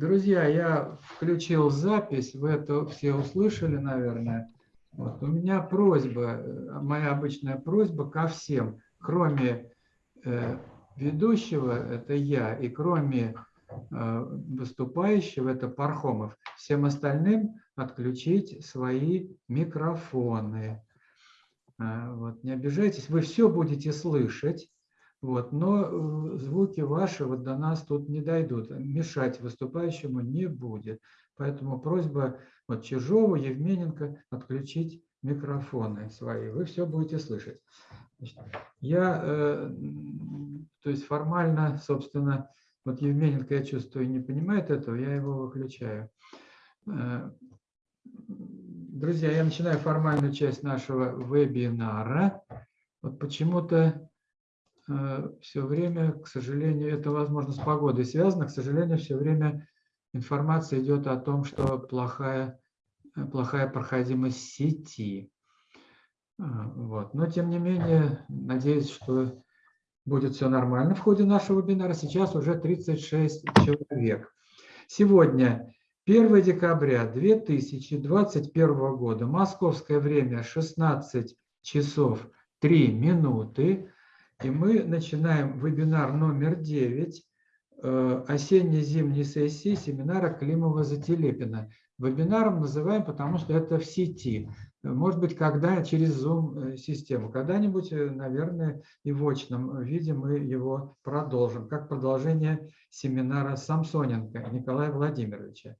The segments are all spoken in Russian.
Друзья, я включил запись, вы это все услышали, наверное. Вот. У меня просьба, э, моя обычная просьба ко всем, кроме э, ведущего, это я, и кроме э, выступающего, это Пархомов, всем остальным отключить свои микрофоны. Э, вот, не обижайтесь, вы все будете слышать, вот, но э, звуки ваши вот до нас тут не дойдут, мешать выступающему не будет. Поэтому просьба вот Чижову, Евмененко отключить микрофоны свои, вы все будете слышать. Я, э, то есть формально, собственно, вот Евмененко, я чувствую, не понимает этого, я его выключаю. Э, друзья, я начинаю формальную часть нашего вебинара. Вот почему-то все время, к сожалению, это, возможно, с погодой связано, к сожалению, все время информация идет о том, что плохая, э, плохая проходимость сети. Э, вот. Но, тем не менее, надеюсь, что будет все нормально в ходе нашего вебинара. Сейчас уже 36 человек. Сегодня 1 декабря 2021 года, московское время 16 часов 3 минуты. И мы начинаем вебинар номер 9 э, осенне-зимней сессии семинара Климова-Зателепина. Вебинаром называем, потому что это в сети. Может быть, когда через Zoom-систему. Э, Когда-нибудь, э, наверное, и в очном виде мы его продолжим, как продолжение семинара Самсоненко Николая Владимировича.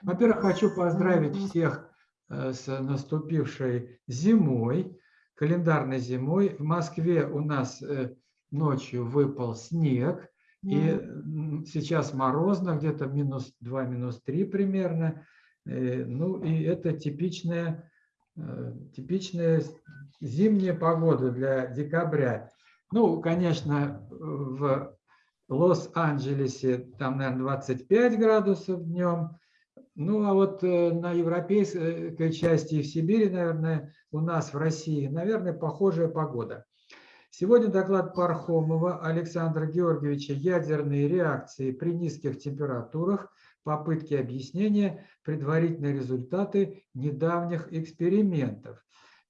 Во-первых, хочу поздравить всех с наступившей зимой календарной зимой. В Москве у нас э, ночью выпал снег, и сейчас морозно, где-то минус 2, минус 3 примерно. Э, ну и это типичная, э, типичная зимняя погода для декабря. Ну, конечно, в Лос-Анджелесе там, наверное, 25 градусов днем, ну, а вот э, на европейской части и в Сибири, наверное, у нас в России, наверное, похожая погода. Сегодня доклад Пархомова Александра Георгиевича «Ядерные реакции при низких температурах. Попытки объяснения. Предварительные результаты недавних экспериментов».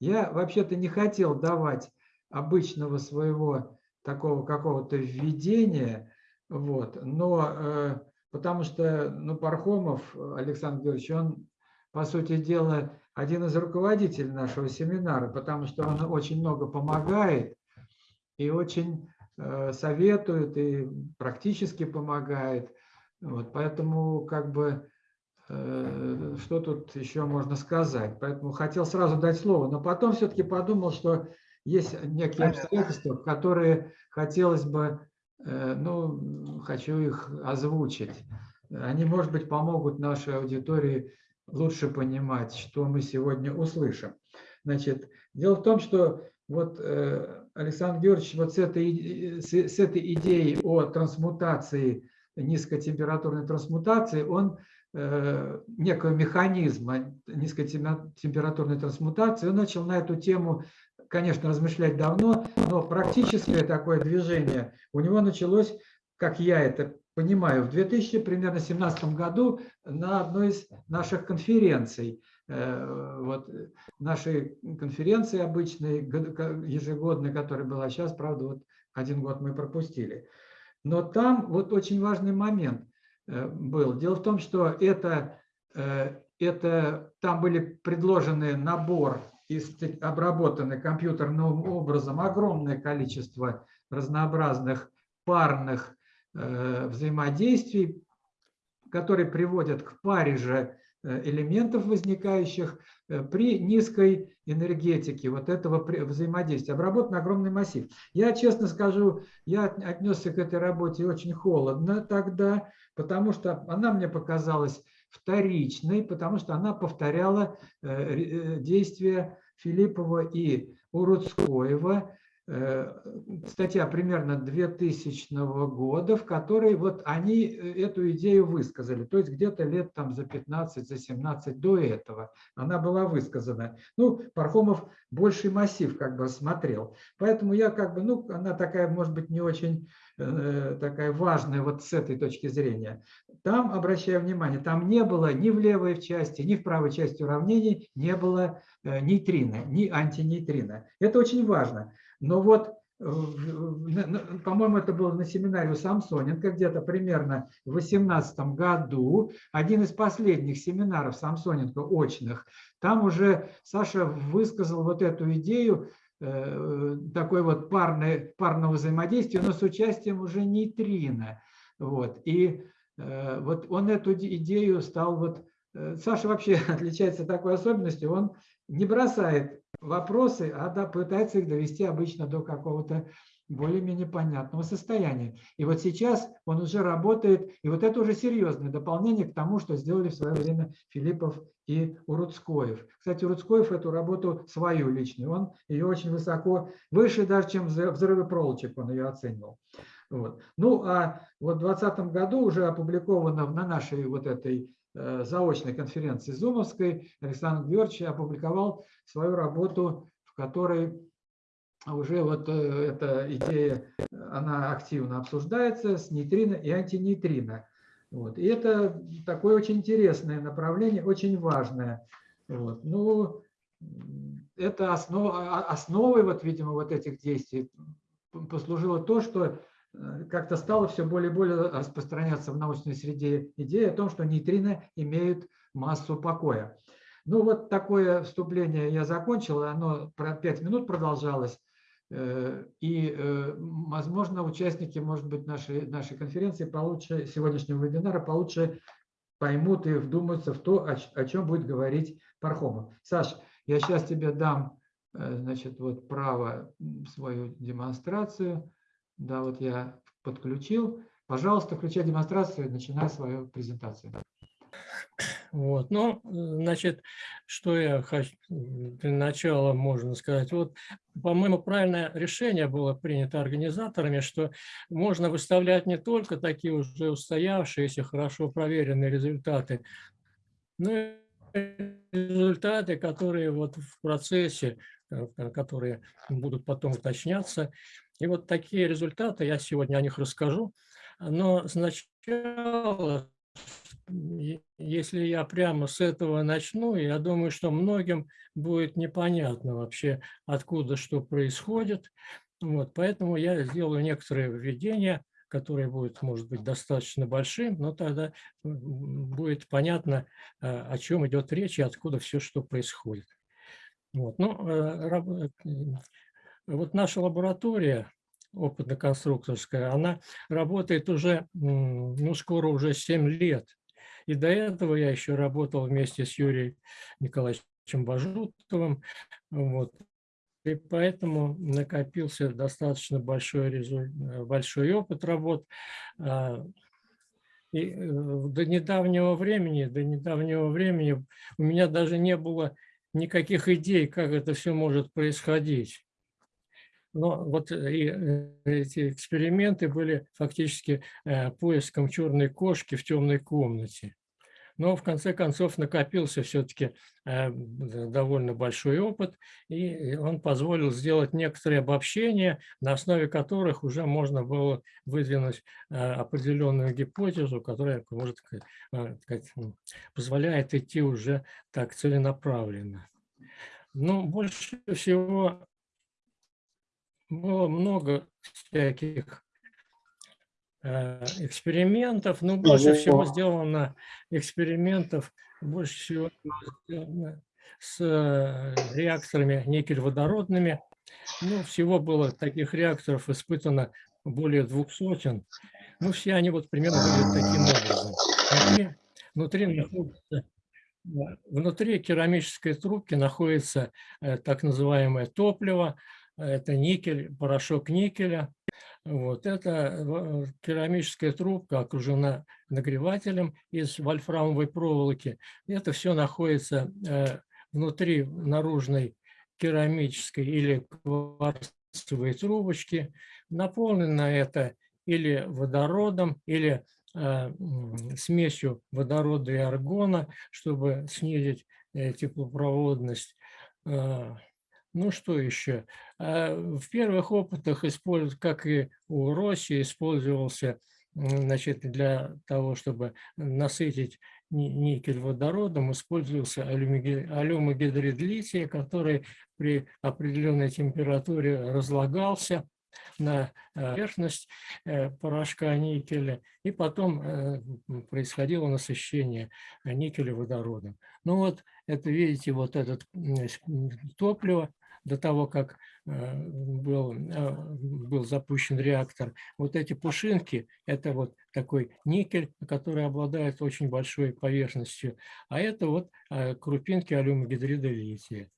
Я вообще-то не хотел давать обычного своего такого какого-то введения, вот, но э, потому что ну, Пархомов Александр Георгиевич, он, по сути дела, один из руководителей нашего семинара, потому что он очень много помогает и очень э, советует, и практически помогает. Вот, поэтому как бы э, что тут еще можно сказать? Поэтому хотел сразу дать слово, но потом все-таки подумал, что есть некие обстоятельства, которые хотелось бы Э, ну, хочу их озвучить. Они, может быть, помогут нашей аудитории лучше понимать, что мы сегодня услышим. Значит, дело в том, что вот э, Александр Георгиевич вот с этой, с этой идеей о трансмутации, низкотемпературной трансмутации, он э, некого механизма низкотемпературной трансмутации, он начал на эту тему конечно, размышлять давно, но практическое такое движение у него началось, как я это понимаю, в 2017 году на одной из наших конференций. Э, вот нашей конференции обычной, ежегодной, которая была сейчас, правда, вот один год мы пропустили. Но там вот очень важный момент э, был. Дело в том, что это, э, это там были предложены набор обработаны компьютерным образом огромное количество разнообразных парных э, взаимодействий, которые приводят к паре же э, элементов, возникающих э, при низкой энергетике вот этого взаимодействия. Обработан огромный массив. Я, честно скажу, я отнесся к этой работе очень холодно тогда, потому что она мне показалась вторичной, потому что она повторяла э, э, действия Филиппова и Уруцкоева. Э, статья примерно 2000 года, в которой вот они э, эту идею высказали. То есть где-то лет там за 15, за 17 до этого она была высказана. Ну, Пархомов больший массив как бы смотрел. Поэтому я как бы, ну, она такая, может быть, не очень э, такая важная вот с этой точки зрения. Там, обращаю внимание, там не было ни в левой части, ни в правой части уравнений не было нейтрина, ни антинейтрина. Это очень важно. Но вот, по-моему, это было на семинаре у Самсоненко где-то примерно в 2018 году, один из последних семинаров Самсоненко очных, там уже Саша высказал вот эту идею, э, такой вот парной, парного взаимодействия, но с участием уже нейтрина. Вот. И Э, вот он эту идею стал вот... Э, Саша вообще отличается такой особенностью, он не бросает вопросы, а да, пытается их довести обычно до какого-то более-менее понятного состояния. И вот сейчас он уже работает, и вот это уже серьезное дополнение к тому, что сделали в свое время Филиппов и Уруцкоев. Кстати, Уруцкоев эту работу свою личную, он ее очень высоко, выше даже, чем взрывы проволочек он ее оценивал. Вот. Ну, а вот в 2020 году уже опубликовано на нашей вот этой заочной конференции Зумовской Александр Георгиевич опубликовал свою работу, в которой уже вот э, эта идея, она активно обсуждается с нейтрино и антинейтрино. Вот. И это такое очень интересное направление, очень важное. Вот. Ну, это основ, основой, вот, видимо, вот этих действий послужило то, что Э, как-то стало все более и более распространяться в научной среде идея о том, что нейтрино имеют массу покоя. Ну вот такое вступление я закончил, оно про 5 минут продолжалось. Э, и, э, возможно, участники, может быть, нашей, нашей конференции получше, сегодняшнего вебинара получше поймут и вдумаются в то, о, о чем будет говорить Пархомов. Саш, я сейчас тебе дам значит, вот право свою демонстрацию. Да, вот я подключил. Пожалуйста, включай демонстрацию начинай свою презентацию. Вот, ну, значит, что я хочу для начала можно сказать. Вот, по-моему, правильное решение было принято организаторами, что можно выставлять не только такие уже устоявшиеся, хорошо проверенные результаты, но и результаты, которые вот в процессе, э, которые будут потом уточняться, и вот такие результаты, я сегодня о них расскажу. Но сначала, если я прямо с этого начну, я думаю, что многим будет непонятно вообще, откуда что происходит. Вот, поэтому я сделаю некоторые введения, которые будут, может быть, достаточно большим, но тогда будет понятно, э, о чем идет речь и откуда все, что происходит. Вот. Ну, э, вот наша лаборатория опытно-конструкторская, она работает уже, ну, скоро уже 7 лет. И до этого я еще работал вместе с Юрием Николаевичем Бажутовым. Вот. И поэтому накопился достаточно большой, большой опыт работ. А, и э, до недавнего времени, до недавнего времени у меня даже не было никаких идей, как это все может происходить. Но вот э, и э, эти эксперименты были фактически э, поиском черной кошки в темной комнате. Но в конце концов накопился все-таки довольно большой опыт, и он позволил сделать некоторые обобщения, на основе которых уже можно было выдвинуть определенную гипотезу, которая может, сказать, позволяет идти уже так целенаправленно. Но больше всего было много всяких э, экспериментов, но больше всего сделано экспериментов, больше всего с э, реакторами никель-водородными. Ну, всего было таких реакторов испытано более двух сотен. Ну, все они вот примерно выглядят таким образом. Внутри, внутри находится Внутри керамической трубки находится э, так называемое топливо, это никель, порошок никеля. Вот это э, керамическая трубка окружена нагревателем из вольфрамовой проволоки. Это все находится э, внутри наружной керамической или глянцевые трубочки. Наполнено это или водородом, или э, смесью водорода и аргона, чтобы снизить теплопроводность. Ну что еще? Э, в первых опытах, как и у России, использовался значит, для того, чтобы насытить никель водородом, использовался алюмогидрид лития, который при определенной температуре разлагался на э, поверхность э, порошка никеля, и потом происходило насыщение никеля водородом. Ну вот, это видите, вот этот топливо, до того, как был, был запущен реактор, вот эти пушинки, это вот такой никель, который обладает очень большой поверхностью, а это вот крупинки алюмогидрида лития.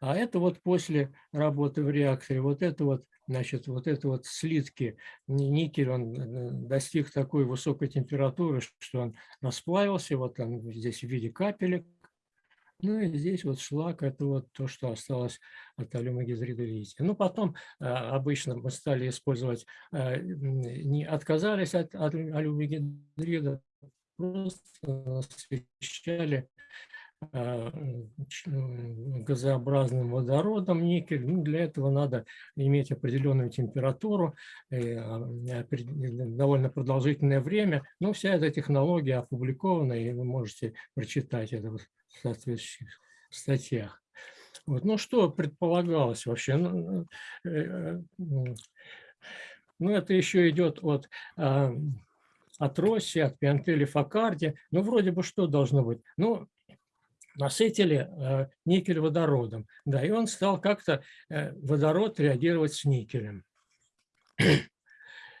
А это вот после работы в реакторе, вот это вот, значит, вот это вот слитки, никель, он э, достиг такой высокой температуры, что он расплавился, вот он здесь в виде капелек. Ну и здесь вот шлак, это вот то, что осталось от алюмогизрида лития. Ну потом э, обычно мы стали использовать, э, не отказались от, от алюмогидрида, просто освещали Э, газообразным водородом никель. Ну, для этого надо иметь определенную температуру, э, а, довольно продолжительное время. Но вся эта технология опубликована, и вы можете прочитать это соответствующих статьях. Вот. Ну, что предполагалось вообще? Ну, э, ну это еще идет от а, от Росси, от Пиантели Факарди. Ну, вроде бы что должно быть? Ну, насытили э, никель водородом. Да, и он стал как-то э, водород реагировать с никелем.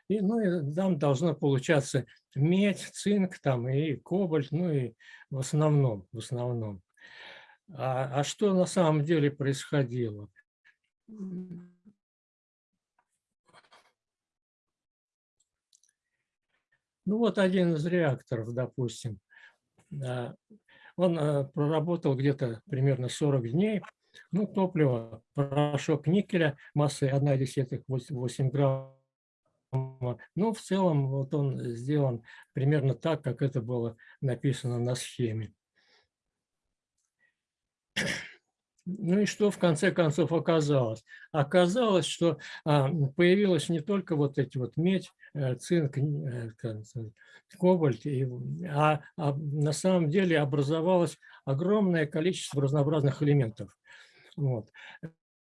И, ну, и там должно получаться медь, цинк там, и кобальт, ну и в основном. В основном. А, а что на самом деле происходило? Ну вот один из реакторов, допустим, он э, проработал где-то примерно 40 дней. Ну, топливо, порошок никеля массой 1,8 грамма. Ну, в целом, вот он сделан примерно так, как это было написано на схеме. Ну и что в конце концов оказалось? Оказалось, что а, появилась не только вот эти вот медь, э, цинк, э, кобальт, а, а на самом деле образовалось огромное количество разнообразных элементов. Вот.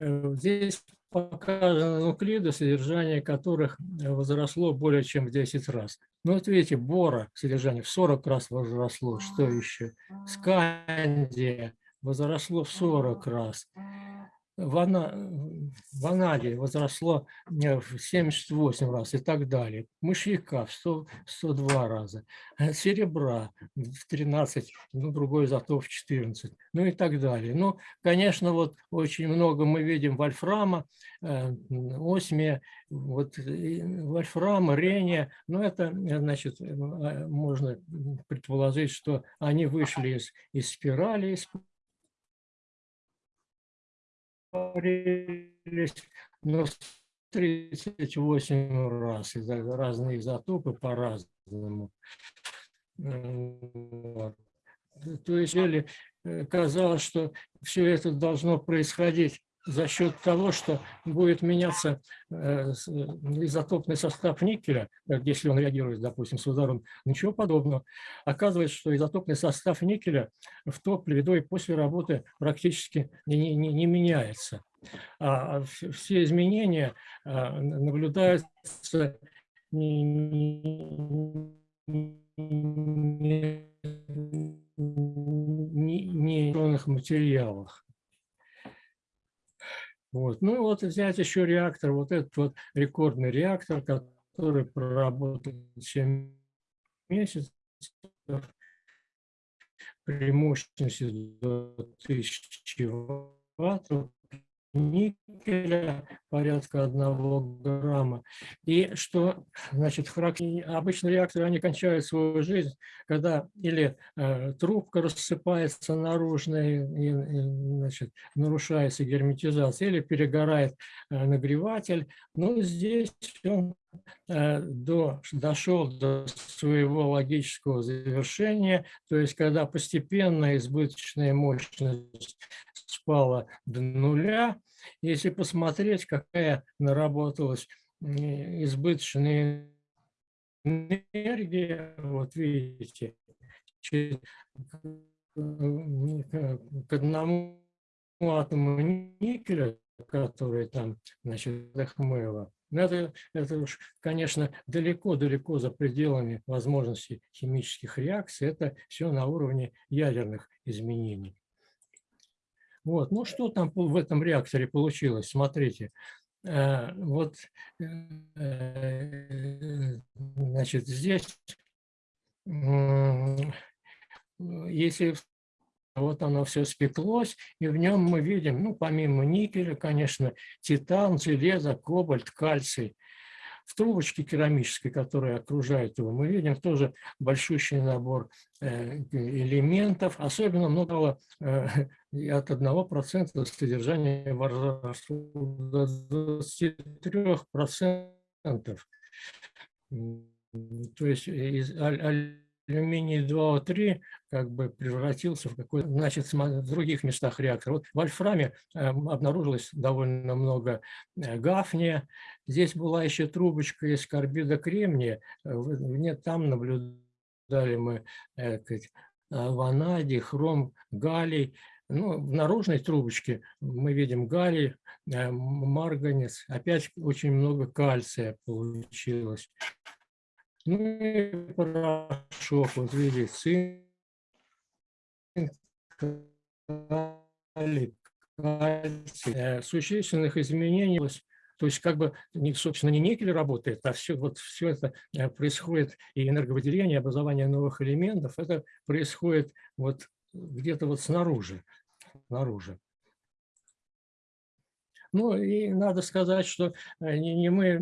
Э, здесь показаны нуклиды, содержание которых возросло более чем в 10 раз. Ну вот видите, бора содержание в 40 раз возросло. Что еще? Скандия возросло в 40 раз. Вана, ванадий возросло э, в 78 раз и так далее. Мышьяка в 100, 102 раза. Э, серебра в 13, ну, другой изотоп в 14, ну и так далее. Ну, конечно, вот очень много мы видим вольфрама, э, осмия, вот вольфрама, рения, но это, значит, можно предположить, что они вышли из, из спирали, из говорились, но 38 раз, разные изотопы по-разному. Вот. То есть э, казалось, что все это должно происходить за счет того, что будет меняться э, изотопный состав никеля, если он реагирует, допустим, с ударом, ничего подобного. Оказывается, что изотопный состав никеля в топливе до и после работы практически не, не, не меняется. А, а все изменения а, наблюдаются не, не, не, не материалах. Вот. Ну вот взять еще реактор, вот этот вот рекордный реактор, который проработал 7 месяцев при мощности до 1000 ваттов, никеля порядка одного грамма. И что, значит, обычно реакторы, они кончают свою жизнь, когда или э, трубка рассыпается наружная, и, и, значит, нарушается герметизация, или перегорает э, нагреватель. Ну, здесь он э, до, дошел до своего логического завершения, то есть когда постепенно избыточная мощность спала до нуля. Если посмотреть, какая наработалась избыточная энергия, вот видите, к одному атому никеля, который там, значит, Ахмеева, это, это уж, конечно, далеко-далеко за пределами возможностей химических реакций. Это все на уровне ядерных изменений. Вот. Ну, что там в этом реакторе получилось? Смотрите. Э, вот, э, значит, здесь, если вот оно все спеклось, и в нем мы видим, ну, помимо никеля, конечно, титан, железо, кобальт, кальций – в трубочке керамической, которая окружает его, мы видим тоже большущий набор э, элементов, особенно много э, от 1% содержания до 23%. То есть из алюминий 2О3 как бы превратился в какой-то, значит, в других местах реактора. Вот в вольфраме эм, обнаружилось довольно много э, гафния. Здесь была еще трубочка из карбида кремния. Э, нет, там наблюдали мы э, ванадий, хром, галлий. Ну, в наружной трубочке мы видим галлий, марганец. Опять очень много кальция получилось. Ну и порошок, вот видите, цинк, кальций. Э, существенных изменений, то есть как бы, собственно, не никель работает, а все, вот все это э, происходит, и энерговыделение, и образование новых элементов, это происходит вот где-то вот снаружи, снаружи. Ну и надо сказать, что э, не, не мы,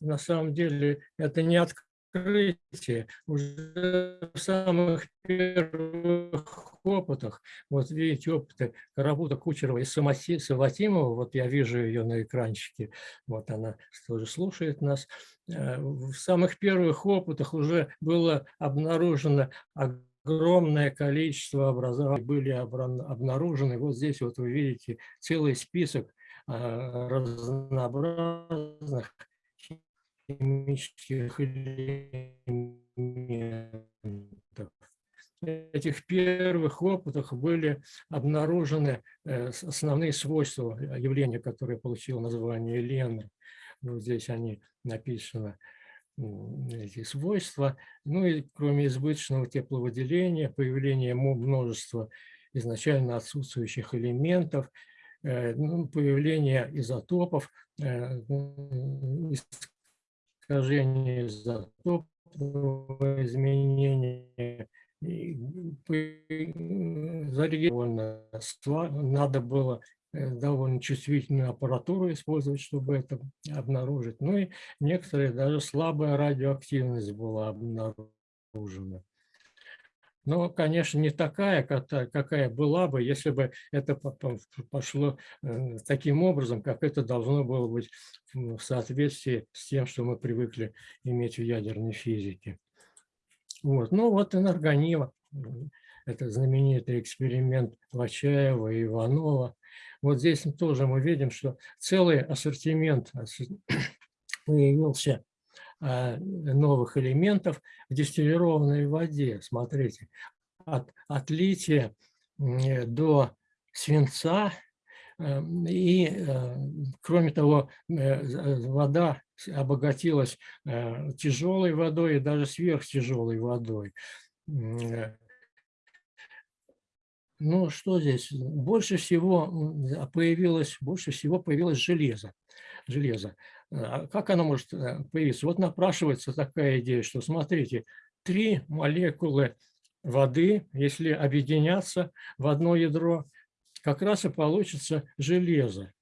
на самом деле, это не открытие, открытие уже в самых первых опытах. Вот видите опыты Карабута, Кучерова и Саватимова, вот я вижу ее на экранчике, вот она тоже слушает нас. Э, в самых первых опытах уже было обнаружено огромное количество образований, были обнаружены. Вот здесь вот вы видите целый список э, разнообразных химических элементов. В этих первых опытах были обнаружены э, основные свойства явления, которое получило название Лены. Вот здесь они написаны, эти свойства. Ну и кроме избыточного тепловыделения, появления множества изначально отсутствующих элементов, э, ну, появление изотопов, э, искажение изотопного изменения, зарегистрировано. Надо было э, довольно чувствительную аппаратуру использовать, чтобы это обнаружить. Ну и некоторые даже слабая радиоактивность была обнаружена. Но, конечно, не такая, какая была бы, если бы это пошло э, таким образом, как это должно было быть в соответствии с тем, что мы привыкли иметь в ядерной физике. Вот. Ну вот энергонива, это знаменитый эксперимент Вачаева и Иванова. Вот здесь тоже мы видим, что целый ассортимент появился новых элементов в дистиллированной воде. Смотрите, от, от лития до свинца. Э, и, э, кроме того, э, вода обогатилась тяжелой водой и даже сверхтяжелой водой. Ну, что здесь? Больше всего появилось, больше всего появилось железо. железо. А как оно может э, появиться? Вот напрашивается такая идея, что смотрите, три молекулы воды, если объединяться в одно ядро, как раз и получится железо.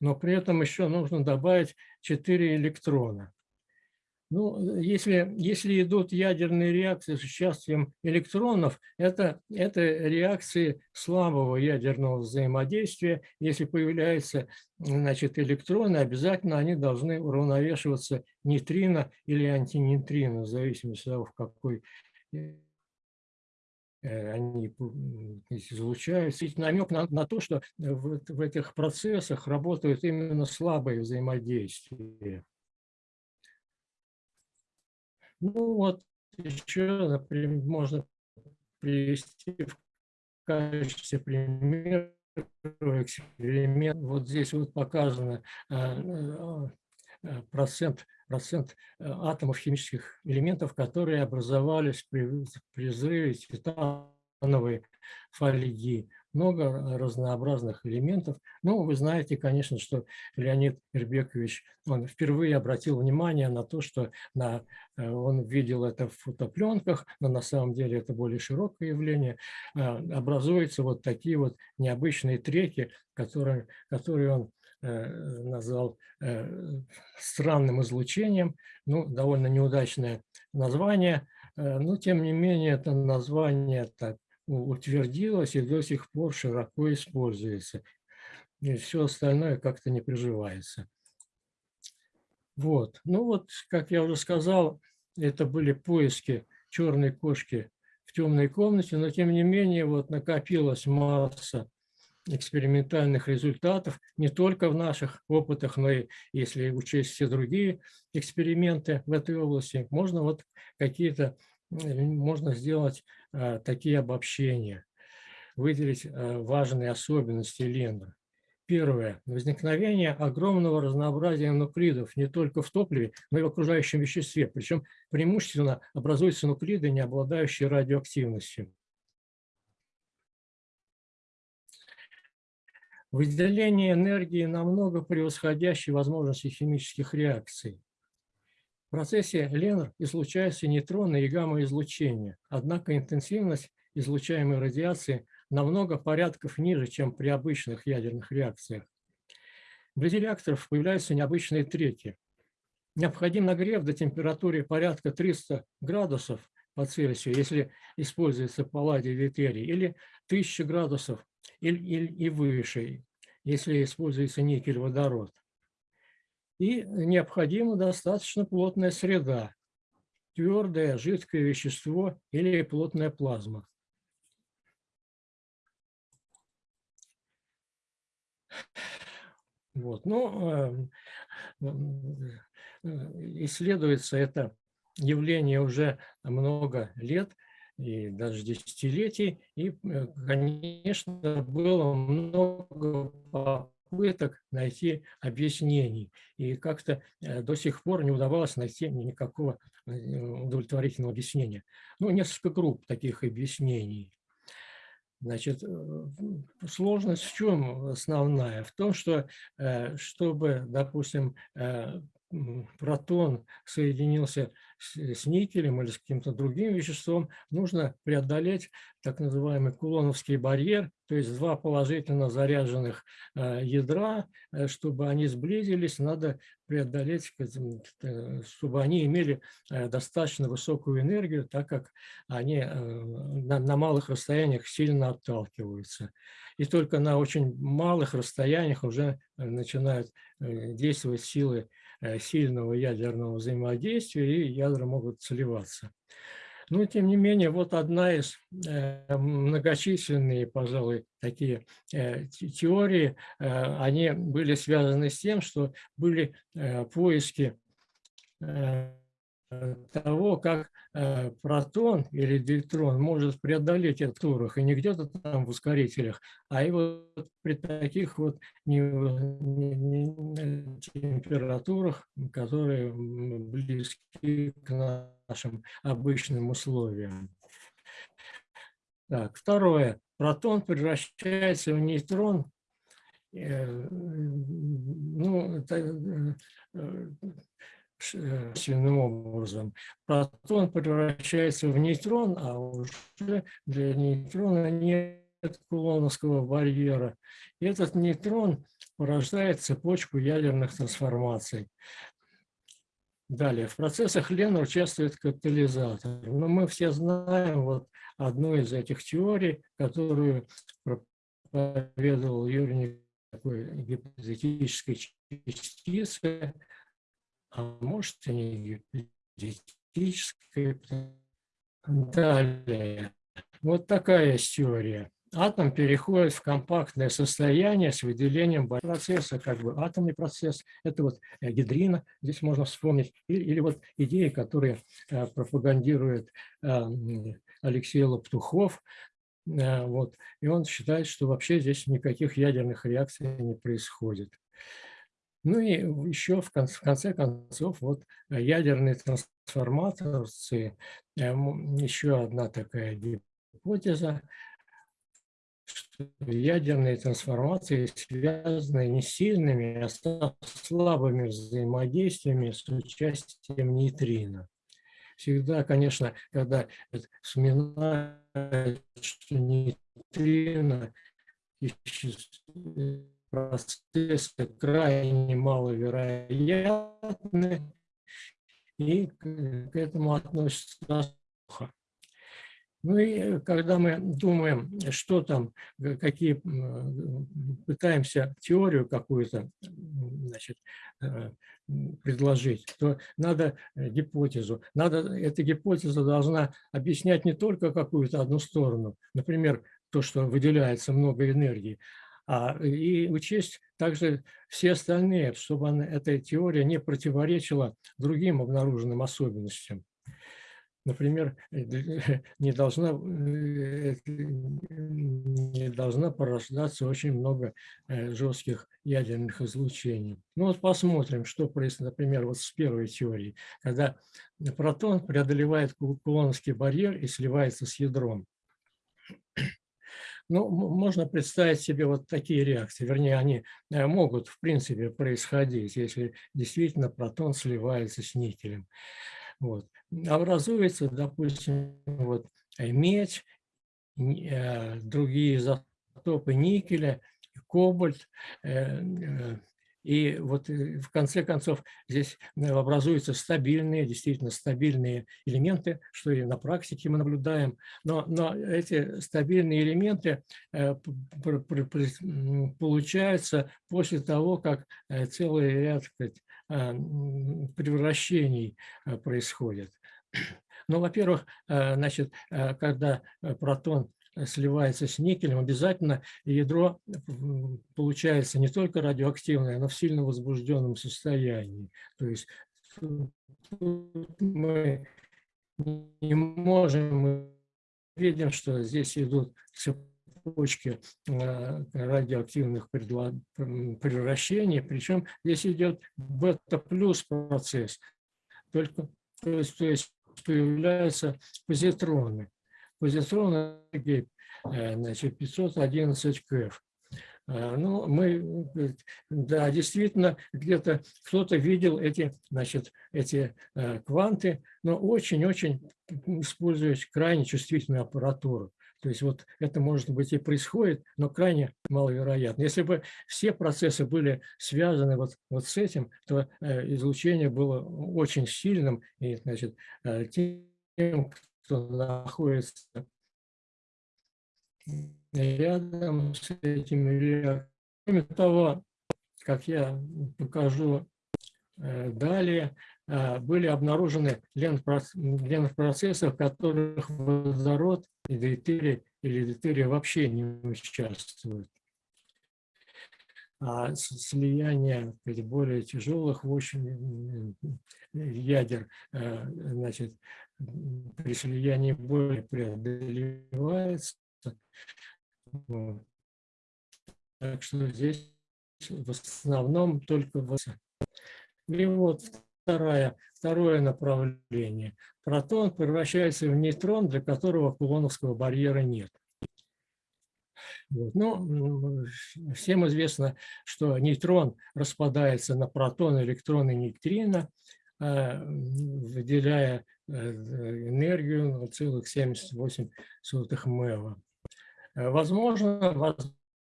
но при этом еще нужно добавить 4 электрона. Ну, если, если идут ядерные реакции с участием электронов, это, это реакции слабого ядерного взаимодействия. Если появляются значит, электроны, обязательно они должны уравновешиваться нейтрино или антинейтрино, в зависимости от того, в какой э, они излучаются. И намек на, на то, что в, в этих процессах работают именно слабые взаимодействия. Ну вот еще, например, можно привести в качестве примера эксперимент. Вот здесь вот показано э, э, процент, процент э, атомов химических элементов, которые образовались при, при взрыве титановой фольги много разнообразных элементов. Ну, вы знаете, конечно, что Леонид Ирбекович, он впервые обратил внимание на то, что на, э, он видел это в фотопленках, но на самом деле это более широкое явление. А, образуются вот такие вот необычные треки, которые, которые он э, назвал э, странным излучением, ну, довольно неудачное название, но тем не менее это название так утвердилось и до сих пор широко используется. И все остальное как-то не приживается. Вот. Ну вот, как я уже сказал, это были поиски черной кошки в темной комнате, но тем не менее вот накопилась масса экспериментальных результатов не только в наших опытах, но и если учесть все другие эксперименты в этой области, можно вот какие-то можно сделать такие обобщения, выделить э, важные особенности Лендра. Первое. Возникновение огромного разнообразия нуклидов не только в топливе, но и в окружающем веществе. Причем преимущественно образуются нуклиды, не обладающие радиоактивностью. Выделение энергии намного превосходящей возможности химических реакций. В процессе Ленр излучаются нейтроны и гамма-излучения, однако интенсивность излучаемой радиации намного порядков ниже, чем при обычных ядерных реакциях. Вблизи реакторов появляются необычные треки. Необходим нагрев до температуры порядка 300 градусов по Цельсию, если используется палладий литерий, или 1000 градусов и, и, и выше, если используется никель-водород. И необходима достаточно плотная среда, твердое, жидкое вещество или плотная плазма. Вот. Ну, исследуется это явление уже много лет, и даже десятилетий, и, э, конечно, было много попыток найти объяснений. И как-то э, до сих пор не удавалось найти никакого э, удовлетворительного объяснения. Ну, несколько групп таких объяснений. Значит, э, сложность в чем основная? В том, что чтобы, допустим, протон соединился с никелем или с каким-то другим веществом, нужно преодолеть так называемый кулоновский барьер, то есть два положительно заряженных э, ядра, э, чтобы они сблизились, надо преодолеть, э, чтобы они имели достаточно высокую энергию, так как они на малых расстояниях сильно отталкиваются. И только на очень малых расстояниях уже начинают действовать силы Э, сильного ядерного взаимодействия, и ядра могут сливаться. Но, тем не менее, вот одна из э, многочисленные, пожалуй, такие э, теории, они были связаны с тем, что были поиски того, как э, протон или дейтрон может преодолеть этот турах, и не где-то там в ускорителях, а и вот при таких вот не, температурах, которые близки к нашим обычным условиям. Так, второе. Протон превращается в нейтрон. Э, ну, это, э, образом. Протон превращается в нейтрон, а уже для нейтрона нет кулоновского барьера. И этот нейтрон порождает цепочку ядерных трансформаций. Далее, в процессах Лена участвует катализатор. Но мы все знаем вот одну из этих теорий, которую проповедовал Юрий такой гипотетической частицы, а может и не гипотетической. Далее, вот такая теория. Атом переходит в компактное состояние с выделением процесса, как бы атомный процесс, это вот э, гидрина, здесь можно вспомнить, или, или вот идеи, которые э, пропагандирует э, Алексей Лоптухов, вот, и он считает, что вообще здесь никаких ядерных реакций не происходит. Ну и еще в конце, в конце концов вот ядерные трансформаторцы, еще одна такая гипотеза, что ядерные трансформации связаны не сильными, а слабыми взаимодействиями с участием нейтрино. Всегда, конечно, когда вспоминают, что нейтрино процессы крайне маловероятны, и к этому относятся плохо. Ну и э, когда мы думаем, что там, э, какие, пытаемся теорию какую-то э, предложить, то надо гипотезу. Надо, эта гипотеза должна объяснять не только какую-то одну сторону, например, то, что выделяется много энергии, а и учесть также все остальные, чтобы она, эта теория не противоречила другим обнаруженным особенностям. Например, не должна, э, не должна порождаться очень много э, жестких ядерных излучений. Ну вот посмотрим, что происходит, например, вот с первой теорией, когда протон преодолевает кулоновский барьер и сливается с ядром. Ну, можно представить себе вот такие реакции, вернее, они э, могут, в принципе, происходить, если действительно протон сливается с никелем. Вот. Образуется, допустим, вот, медь, э, другие изотопы никеля, кобальт, э, и вот в конце концов здесь образуются стабильные, действительно стабильные элементы, что и на практике мы наблюдаем. Но, но эти стабильные элементы получаются после того, как целый ряд сказать, Э, превращений э, происходит. Ну, во-первых, э, значит, когда протон сливается с никелем, обязательно ядро получается не только радиоактивное, но в сильно возбужденном состоянии. То есть мы не можем, мы видим, что здесь идут цепочки э, радиоактивных превращений, причем здесь идет бета-плюс процесс, только то есть, то есть появляются позитроны. Позитроны э, значит, 511 КФ. Э, ну, мы, да, действительно, где-то кто-то видел эти, значит, эти кванты, но очень-очень используют крайне чувствительную аппаратуру. То есть вот это, может быть, и происходит, но крайне маловероятно. Если бы все процессы были связаны вот, вот с этим, то э, излучение было очень сильным, и значит, э, тем, кто находится рядом с этими Кроме того, как я покажу э, далее, а, были обнаружены ленпроцессы, в которых водород и дейтерий или дейтерий вообще не участвуют. А слияние более тяжелых в общем ядер, а, значит, при слиянии более преодолевается. Так что здесь в основном только... И вот второе, второе направление. Протон превращается в нейтрон, для которого кулоновского барьера нет. Вот. Ну, всем известно, что нейтрон распадается на протон, электрон и нейтрино, э, выделяя энергию 0,78 МЭВа. Возможно,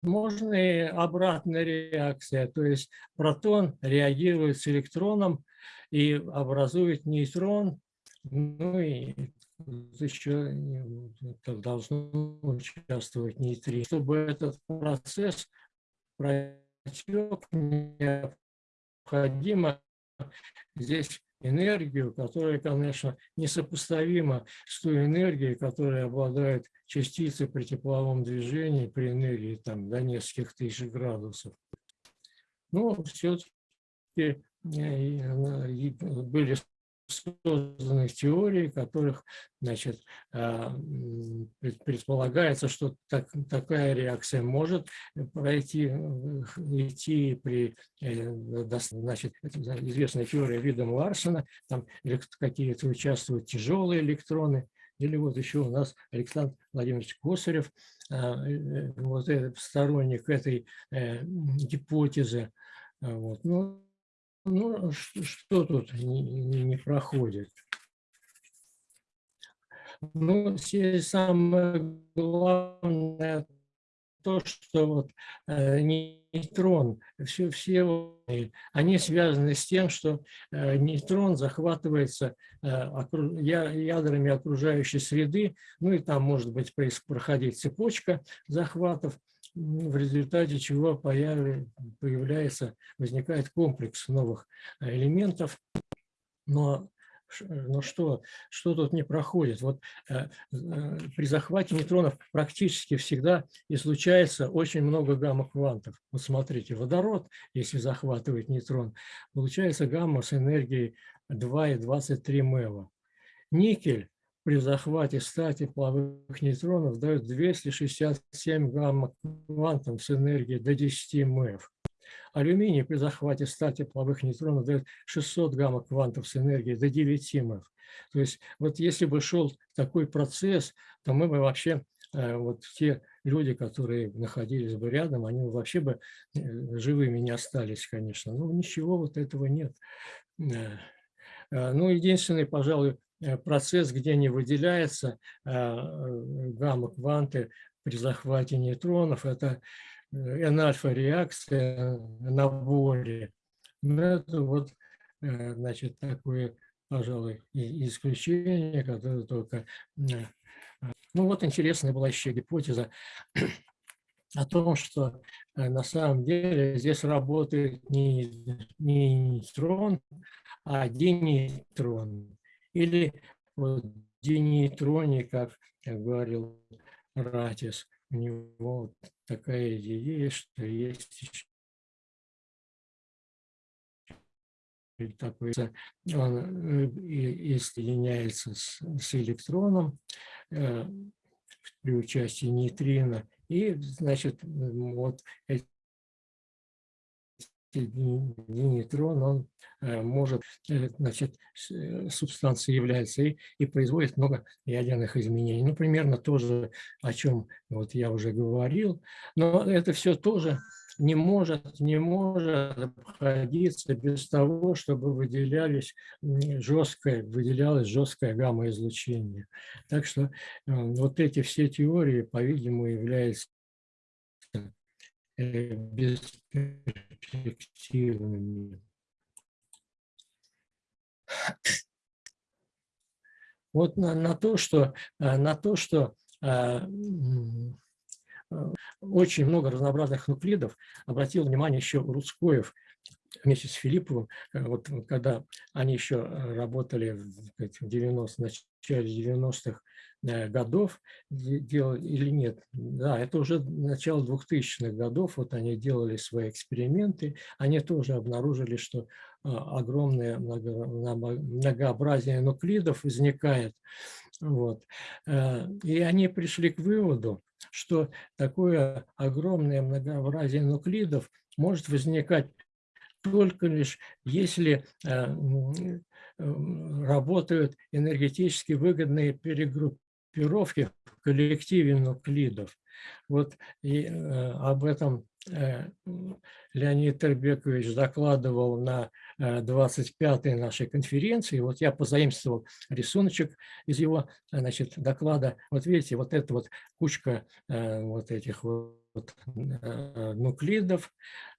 возможны обратная реакция, то есть протон реагирует с электроном и образует нейтрон, ну и еще должно участвовать нейтрино. Чтобы этот процесс протек, необходимо здесь энергию, которая, конечно, несопоставима с той энергией, которой обладают частицы при тепловом движении при энергии там, до нескольких тысяч градусов. Но все-таки э, были созданных теорий, которых значит, а, предполагается, что так, такая реакция может пройти, идти при э, значит, известной теории видом Ларсена, там какие-то участвуют тяжелые электроны, или вот еще у нас Александр Владимирович Косарев, э, вот сторонник этой э, гипотезы. Вот. Ну, ну, что тут не, не, проходит? Ну, здесь самое главное то, что вот э, нейтрон, все, все они связаны с тем, что э, нейтрон захватывается э, я, ядрами окружающей среды, ну и там может быть проходить цепочка захватов, в результате чего появляется, возникает комплекс новых э, элементов. Но, но что, что тут не проходит? Вот э, э, при захвате нейтронов практически всегда излучается очень много гамма-квантов. Вот смотрите, водород, если захватывает нейтрон, получается гамма с энергией 2,23 МЭВа. Никель при захвате 100 тепловых нейтронов дает 267 гамма-квантов с энергией до 10 МЭФ. Алюминий при захвате 100 тепловых нейтронов дает 600 гамма-квантов с энергией до 9 МЭФ. То есть вот если бы шел такой процесс, то мы бы вообще, э, вот те люди, которые находились бы рядом, они вообще бы э, живыми не остались, конечно. Но ничего вот этого нет. Э, ну, единственный, пожалуй, процесс, где не выделяется э, гамма-кванты при захвате нейтронов, это э, N-альфа-реакция на боре. Но это вот, значит, такое, пожалуй, исключение, которое только... Ну вот интересная была еще гипотеза о том, что на самом деле здесь работает не, не нейтрон, а динейтрон. Или вот денейтроне, как говорил Ратис, у него такая идея что есть такой, он и, и соединяется с, с электроном э, при участии нейтрина, и, значит, вот эти нейтрон, он э, может, э, значит, э, субстанция является и, и производит много ядерных изменений. Ну, примерно то же, о чем вот я уже говорил. Но это все тоже не может, не может обходиться без того, чтобы выделялись жесткое, выделялось жесткое гамма-излучение. Так что вот эти все теории, по-видимому, являются бесперспективными. Вот на, на то, что, э, на то, что э, очень много разнообразных нуклидов, обратил внимание еще Рудскоев вместе с Филипповым, э, вот когда они еще работали в 90 начале 90-х Э, годов делали или нет. Да, это уже начало 2000-х годов, вот они делали свои эксперименты, они тоже обнаружили, что а, огромное многообразие нуклидов возникает. Вот. Э, и они пришли к выводу, что такое огромное многообразие нуклидов может возникать только лишь если э, работают энергетически выгодные перегруппировки коллективе нуклидов. Вот и, э, об этом э, Леонид Тербекович докладывал на 25-й нашей конференции. Вот я позаимствовал рисуночек из его значит, доклада. Вот видите, вот эта вот кучка вот этих вот нуклидов,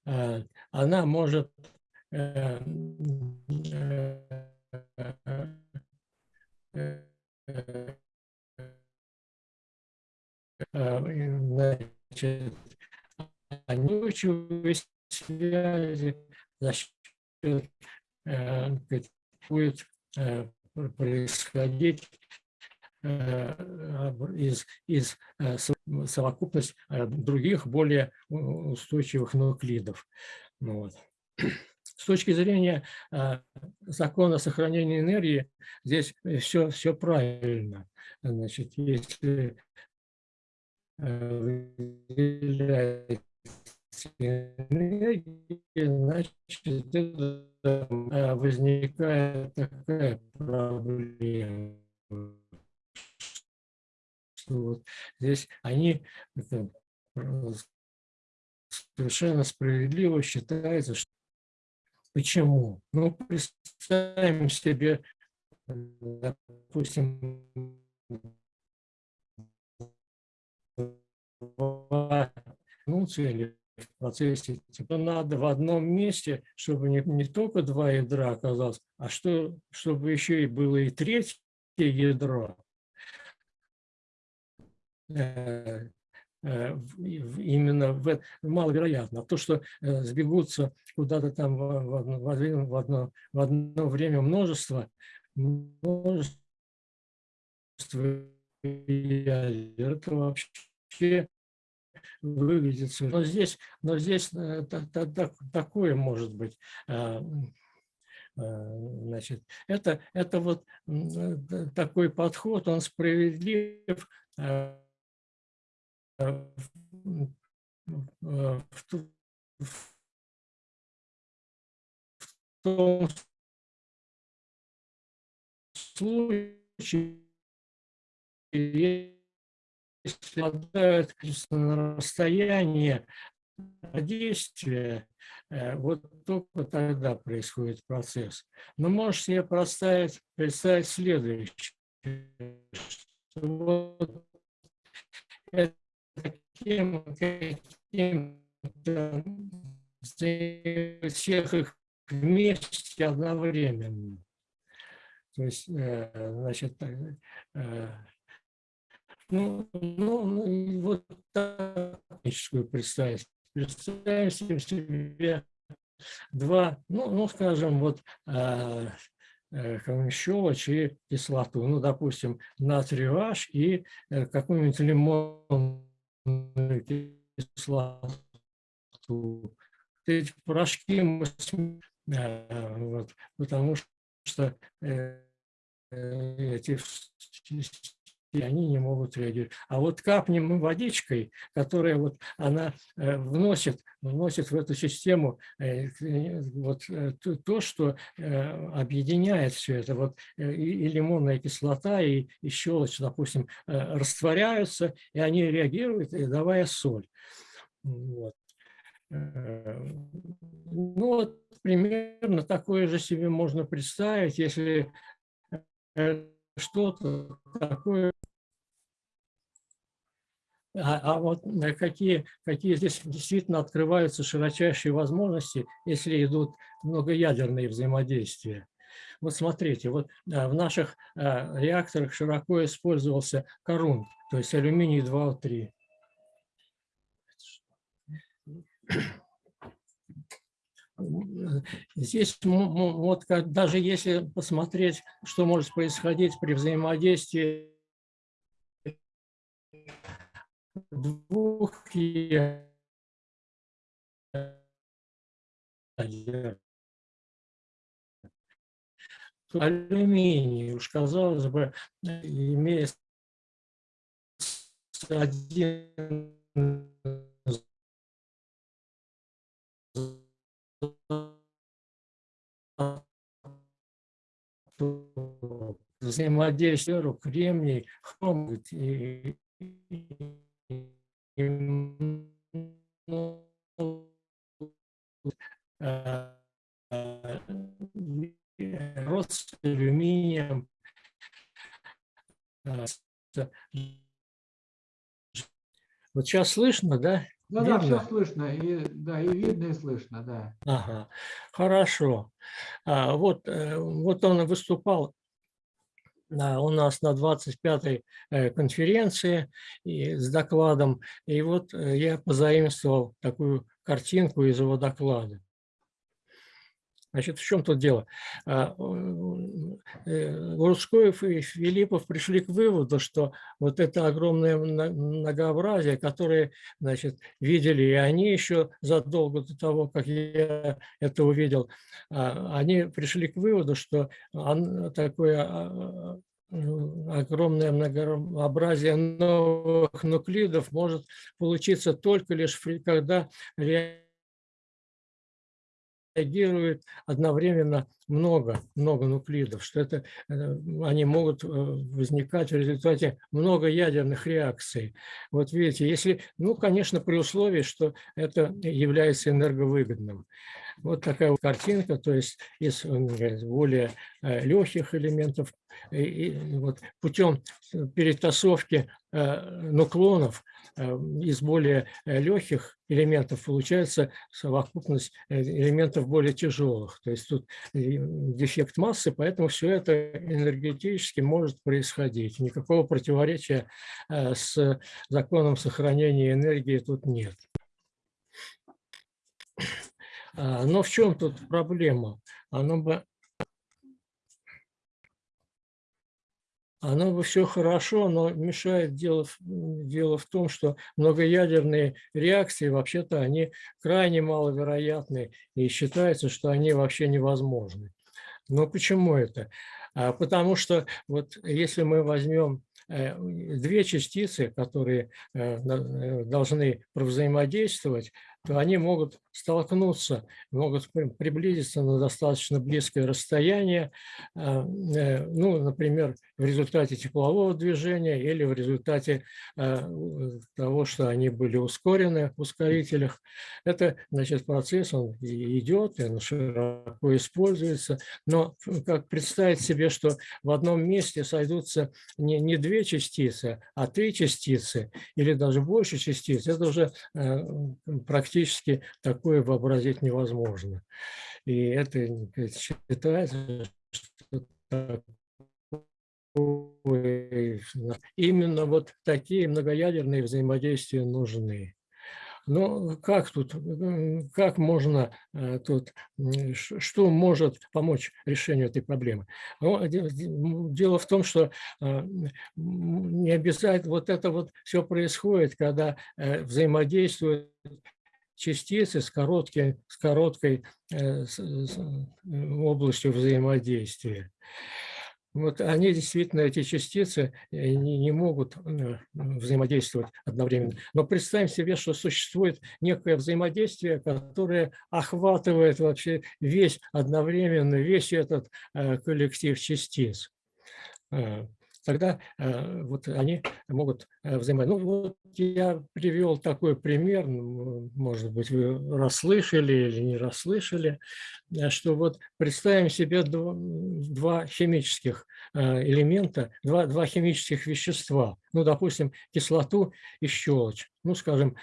она может значит, устойчивой связи за счет э, будет э, происходить э, из, из совокупность других более устойчивых нуклидов. Ну вот. С точки зрения закона сохранения энергии, здесь все, все правильно. Значит, если значит, возникает такая проблема. Что вот здесь они это, совершенно справедливо считается, что почему? Ну, представим себе, допустим, ну, цели в процессе, типа надо в одном месте, чтобы не, не только два ядра оказалось, а что, чтобы еще и было и третье ядро. Э, э, именно в, маловероятно. То, что э, сбегутся куда-то там в одно, в, одно, в одно время множество, множество это вообще выглядит. Но здесь, но здесь э, такое может быть. А, а, значит, это, это вот э, такой подход, он справедлив а, в, в том случае, если обладают на расстояние действия, э, вот только тогда происходит процесс. Но можешь себе представить, представить следующее. вот таким, каким всех их вместе одновременно. То есть, э, значит, э, ну, ну, ну вот техническую представить. Представим себе два, ну, ну скажем, вот э, э, щелочь и кислоту. Ну, допустим, натрий H и э, какую-нибудь лимонную кислоту. Эти порошки мы э, вот, потому что э, эти и они не могут реагировать. А вот капнем водичкой, которая вот она э, вносит, вносит в эту систему э, вот э, то, что объединяет все это. Вот и лимонная кислота, и, и щелочь, допустим, растворяются, и они реагируют, давая соль. Вот. Ну вот примерно такое же себе можно представить, если что-то такое. А, а вот э, какие, какие здесь действительно открываются широчайшие возможности, если идут многоядерные взаимодействия. Вот смотрите, вот э, в наших э, реакторах широко использовался корунт, то есть алюминий 2О3. Здесь вот даже если посмотреть, что может происходить при взаимодействии двух алюминий, уж казалось бы, имеет один. Взаимодействие кремний, хром и, рост с алюминием. Вот сейчас слышно, да? Да, да, все слышно, и, да, и видно, и слышно, да. Ага, хорошо. А, вот, э, вот он выступал у нас на 25-й э, конференции с докладом, и вот э, я позаимствовал такую картинку из его доклада. Значит, в чем тут дело? А, э, и Филиппов пришли к выводу, что вот это огромное многообразие, которое значит, видели и они еще задолго до того, как я это увидел, а, они пришли к выводу, что такое а, огромное многообразие новых нуклидов может получиться только лишь когда реагирует одновременно много, много нуклидов, что это, э, они могут э, возникать в результате много ядерных реакций. Вот видите, если, ну, конечно, при условии, что это является энерговыгодным. Вот такая вот картинка, то есть из более э, легких элементов, и, вот путем перетасовки нуклонов из более легких элементов получается совокупность элементов более тяжелых. То есть тут дефект массы, поэтому все это энергетически может происходить. Никакого противоречия э, с законом сохранения энергии тут нет. А, но в чем тут проблема? Оно бы оно бы все хорошо, но мешает дело, дело в том, что многоядерные реакции, вообще-то, они крайне маловероятны, и считается, что они вообще невозможны. Но почему это? А, потому что вот если мы возьмем э, две частицы, которые э, э, должны взаимодействовать, то они могут столкнуться, могут приблизиться на достаточно близкое расстояние, а, э, ну, например, в результате теплового движения или в результате а, того, что они были ускорены в ускорителях. Это, значит, процесс, он идет, он широко используется, но как представить себе, что в одном месте сойдутся не, не две частицы, а три частицы или даже больше частиц, это уже э, практически так такое вообразить невозможно. И это считается, что именно вот такие многоядерные взаимодействия нужны. Но как тут, как можно э, тут, что может помочь решению этой проблемы? Ну, дело в том, что э, не обязательно вот это вот все происходит, когда э, взаимодействуют частицы с, короткой, с короткой э, с, с, областью взаимодействия. Вот они действительно, эти частицы, не, не могут э, взаимодействовать одновременно. Но представим себе, что существует некое взаимодействие, которое охватывает вообще весь одновременно, весь этот э, коллектив частиц тогда э, вот они могут э, взаимодействовать. Ну, вот я привел такой пример, может быть, вы расслышали или не расслышали, э, что вот представим себе два, два химических элемента, два, два химических вещества, ну, допустим, кислоту и щелочь. Ну, скажем,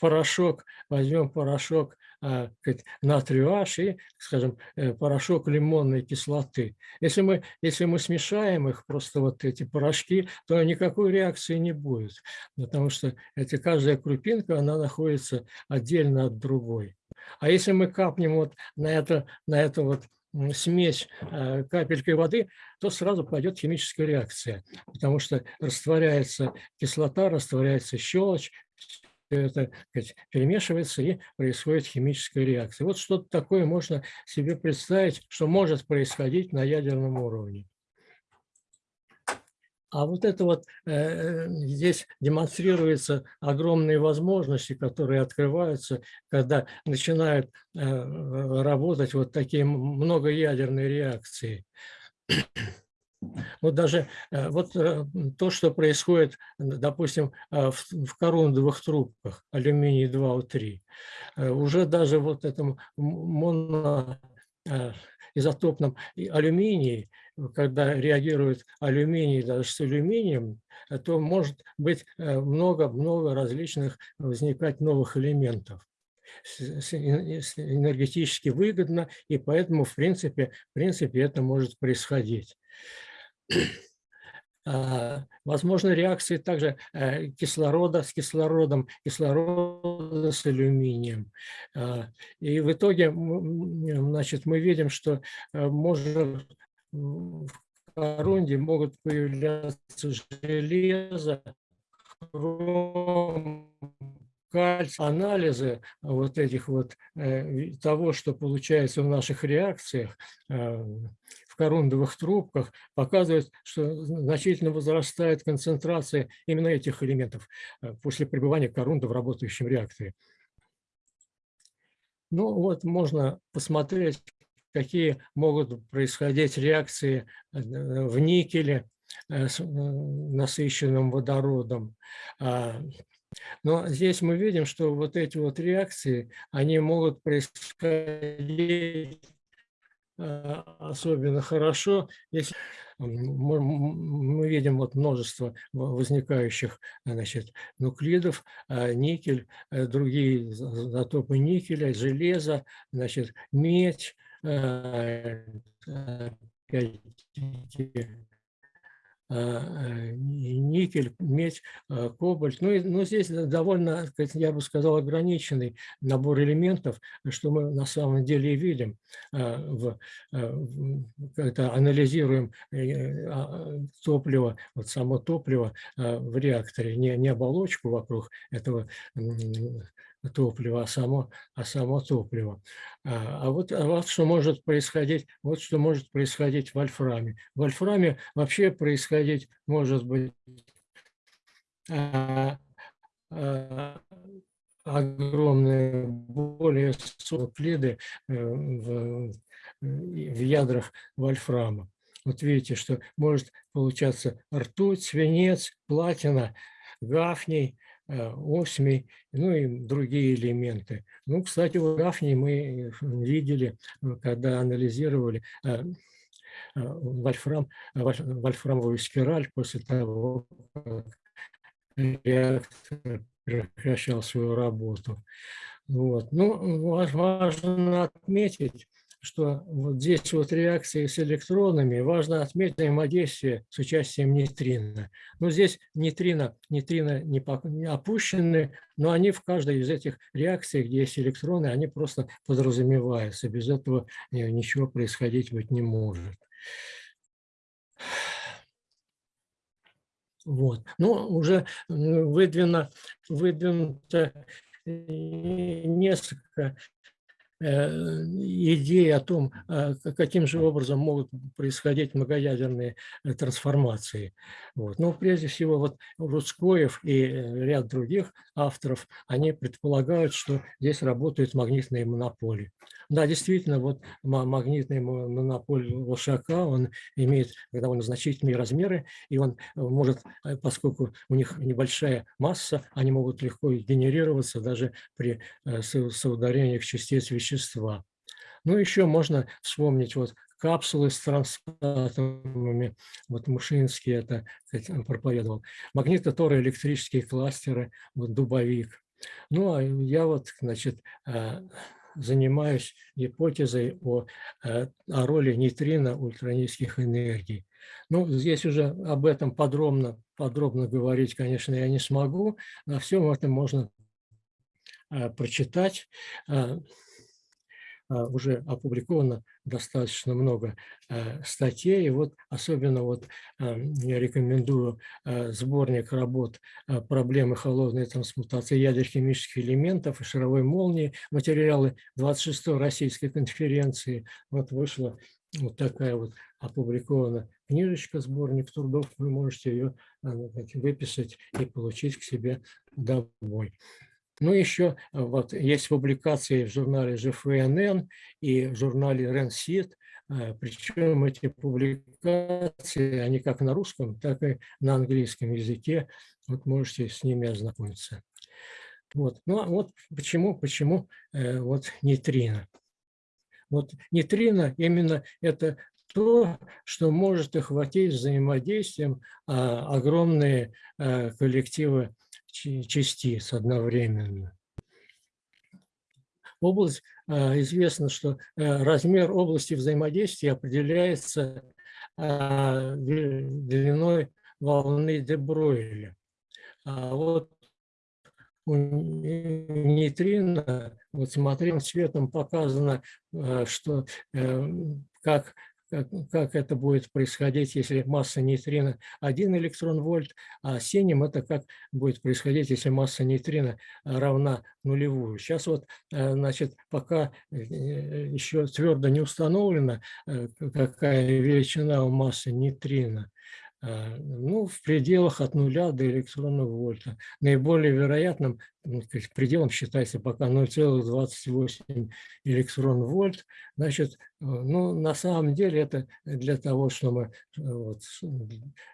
порошок, возьмем порошок натрию H и, скажем, э, порошок лимонной кислоты. Если мы, если мы смешаем их, просто вот эти порошки, то никакой реакции не будет, потому что эти, каждая крупинка, она находится отдельно от другой. А если мы капнем вот на это, на это вот смесь а, капелькой воды, то сразу пойдет химическая реакция, потому что растворяется кислота, растворяется щелочь, это сказать, перемешивается и происходит химическая реакция. Вот что-то такое можно себе представить, что может происходить на ядерном уровне. А вот это вот э, здесь демонстрируются огромные возможности, которые открываются, когда начинают э, работать вот такие многоядерные реакции. Вот даже э, вот то, что происходит, допустим, в, в корундовых трубках алюминий 2О3, уже даже вот этом моноизотопном алюминии, когда реагирует алюминий даже с алюминием, то может быть много-много различных возникать новых элементов энергетически выгодно, и поэтому, в принципе, в принципе это может происходить. А, возможно, реакции также э, кислорода с кислородом, кислорода с алюминием. А, и в итоге значит, мы видим, что э, может в корунде могут появляться железо, хром, кальций, анализы вот этих вот э, того, что получается в наших реакциях в корундовых трубках, показывают, что значительно возрастает концентрация именно этих элементов э, после пребывания корунда в работающем реакторе. Ну вот можно посмотреть, какие могут происходить реакции в никеле с насыщенным водородом, а, но здесь мы видим, что вот эти вот реакции, они могут происходить особенно хорошо, если мы видим вот множество возникающих значит, нуклидов, а, никель, э, другие затопы никеля, железо, значит, медь, Э, э, никель, медь, э, кобальт. Ну, и, ну, здесь довольно, я бы сказал, ограниченный набор элементов, что мы на самом деле и видим, в, когда анализируем а, топливо, вот само топливо в реакторе, не, не оболочку вокруг этого топлива, а само, а само топливо. А, а, вот, а вот что может происходить, вот что может происходить в вольфраме. В вольфраме вообще происходить может быть а, а, огромные, более клиды э, в, в ядрах вольфрама. Вот видите, что может получаться ртуть, свинец, платина, гафний, Э, осьмий, ну и другие элементы. Ну, кстати, в Гафне мы видели, э, когда анализировали э, вольфрам, вольфрамовую спираль после того, как реактор прекращал свою работу. Вот. Ну, важно отметить, что вот здесь вот реакции с электронами, важно отметить взаимодействие с участием нейтрино. Но здесь нейтрино, нейтрино не, не опущены, но они в каждой из этих реакций, где есть электроны, они просто подразумеваются. Без этого ничего происходить быть не может. Вот. Ну, уже выдвинуто, выдвинуто э, несколько идеи о том, а, каким же образом могут происходить многоядерные э, трансформации. Вот. Но прежде всего вот Рудскоев и э, ряд других авторов, они предполагают, что здесь работают магнитные монополии. Да, действительно, вот магнитный монополь Лошака, он имеет довольно значительные размеры, и он может, поскольку у них небольшая масса, они могут легко генерироваться даже при соударениях частиц вещества вещества. Ну, еще можно вспомнить вот капсулы с трансатомами, вот Мушинский это проповедовал, магнитотороэлектрические кластеры, вот дубовик. Ну, а я вот, значит, э, занимаюсь гипотезой о, э, о роли нейтрино ультранизких энергий. Ну, здесь уже об этом подробно, подробно говорить, конечно, я не смогу. На всем этом можно э, прочитать. А, уже опубликовано достаточно много э, статей. Вот особенно вот э, я рекомендую э, сборник работ «Проблемы холодной трансмутации ядер химических элементов и шаровой молнии», материалы 26-й российской конференции. Вот вышла вот такая вот опубликована книжечка, сборник трудов. Вы можете ее выписать и получить к себе домой. Ну, еще э, вот есть публикации в журнале GFNN и в журнале RENSIT Причем эти публикации, они как на русском, так и на английском языке. Вот можете с ними ознакомиться. Вот. Ну а вот почему, почему вот нейтрино. Вот нейтрино именно это то, что может охватить взаимодействием а, огромные коллективы частиц одновременно. Область, а, известно, что размер области взаимодействия определяется длиной волны де Бройля. А вот у нейтрино, вот смотрим, цветом показано, что как как, это будет происходить, если масса нейтрино 1 электрон вольт, а синим это как будет происходить, если масса нейтрино равна нулевую. Сейчас вот, э, значит, пока э, еще твердо не установлено, э, какая величина у массы нейтрино, Э, ну, в пределах от нуля до электронного вольта. Наиболее вероятным ну, пределом считается пока 0,28 электрон вольт. Значит, э, ну, на самом деле это для того, чтобы э, вот,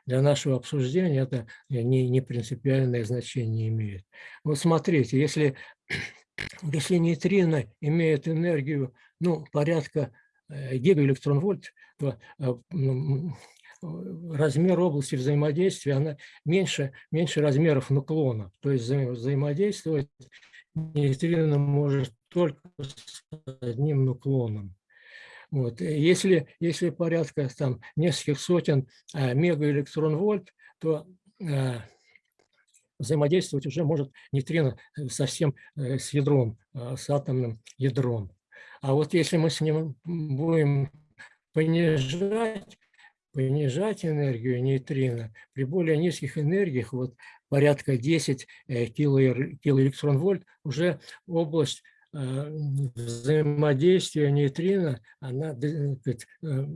для нашего обсуждения это не, не принципиальное значение имеет. Вот смотрите, если, если нейтрино имеет энергию ну, порядка гигаэлектрон вольт, то размер области взаимодействия она меньше, меньше размеров наклона. То есть взаимодействовать нейтрино может только с одним наклоном. Вот. Если, если порядка там, нескольких сотен а, мегаэлектрон-вольт, то а, взаимодействовать уже может нейтрино совсем э, с ядром, с атомным ядром. А вот если мы с ним будем понижать понижать энергию нейтрино при более низких энергиях, вот порядка 10 э, килоэлектрон-вольт, уже область э, взаимодействия нейтрино она э,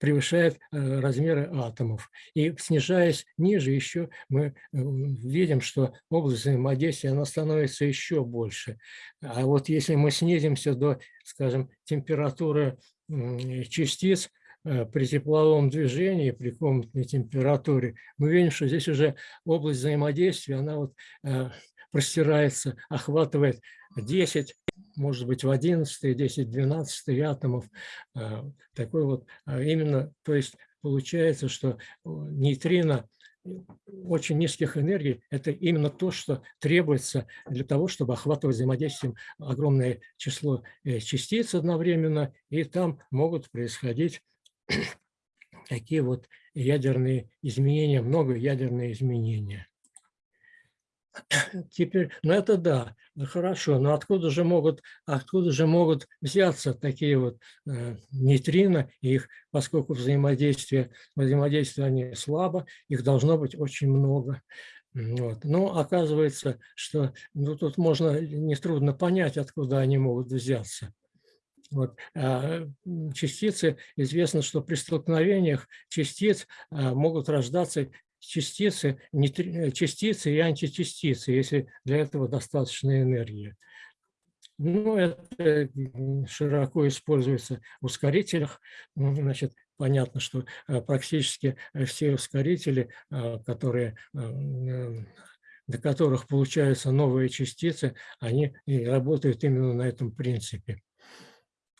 превышает размеры атомов. И снижаясь ниже, еще мы видим, что область взаимодействия она становится еще больше. А вот если мы снизимся до, скажем, температуры частиц, при тепловом движении, при комнатной температуре, мы видим, что здесь уже область взаимодействия, она вот э, простирается, охватывает 10, может быть, в 11, 10, 12 атомов. Э, такой вот именно, то есть получается, что нейтрино очень низких энергий – это именно то, что требуется для того, чтобы охватывать взаимодействием огромное число частиц одновременно, и там могут происходить такие вот ядерные изменения, много ядерные изменения. Теперь, ну это да, ну хорошо, но откуда же могут, откуда же могут взяться такие вот э, нейтрино, их, поскольку взаимодействие, взаимодействие они слабо, их должно быть очень много. Вот. Но оказывается, что ну, тут можно нетрудно понять, откуда они могут взяться. Вот. А, частицы, известно, что при столкновениях частиц а, могут рождаться частицы, частицы и античастицы, если для этого достаточно энергии. Ну, это широко используется в ускорителях. Значит, понятно, что а, практически все ускорители, которые до которых получаются новые частицы, они работают именно на этом принципе.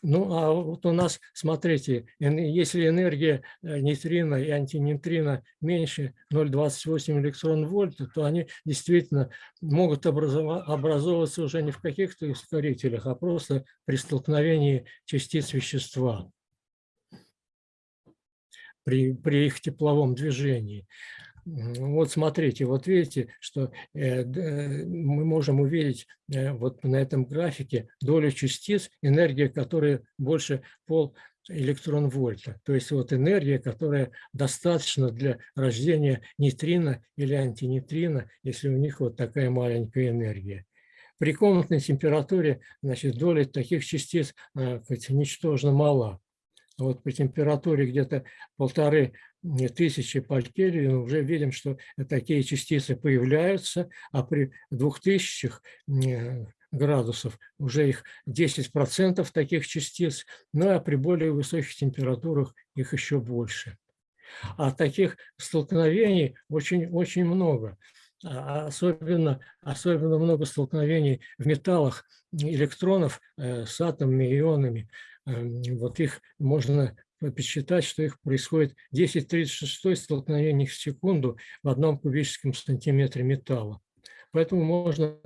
Ну, а вот у нас, смотрите, если энергия э, нейтрино и антинейтрино меньше 0,28 электрон-вольт, то они действительно могут образовываться уже не в каких-то ускорителях, а просто при столкновении частиц вещества, при, при их тепловом движении. Вот смотрите, вот видите, что э, мы можем увидеть э, вот на этом графике долю частиц, энергия которая больше пол электрон вольта. То есть вот энергия, которая достаточна для рождения нейтрино или антинейтрино, если у них вот такая маленькая энергия. При комнатной температуре значит, доля таких частиц э, ничтожно мала. Вот при температуре где-то полторы тысячи по Кельвину уже видим, что такие частицы появляются, а при двух тысячах градусов, уже их 10% таких частиц, ну а при более высоких температурах их еще больше. А таких столкновений очень-очень много. А особенно, особенно много столкновений в металлах электронов э, с атомами, ионами. Эм, вот их можно посчитать, что их происходит 10-36 столкновений в секунду в одном кубическом сантиметре металла. Поэтому можно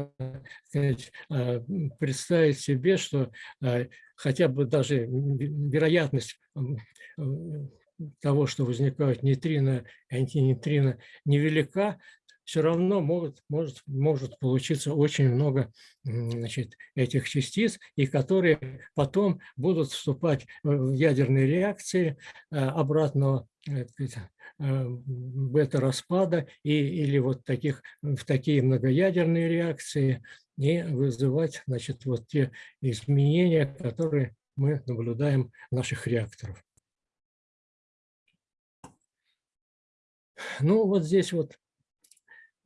сказать, э, представить себе, что э, хотя бы даже вероятность того, что возникают нейтрино и антинейтрино, невелика, все равно может, может, может получиться очень много значит, этих частиц, и которые потом будут вступать в ядерные реакции э, обратного э, э, бета-распада и, или вот таких, в такие многоядерные реакции и вызывать значит, вот те изменения, которые мы наблюдаем в наших реакторах. Ну, вот здесь вот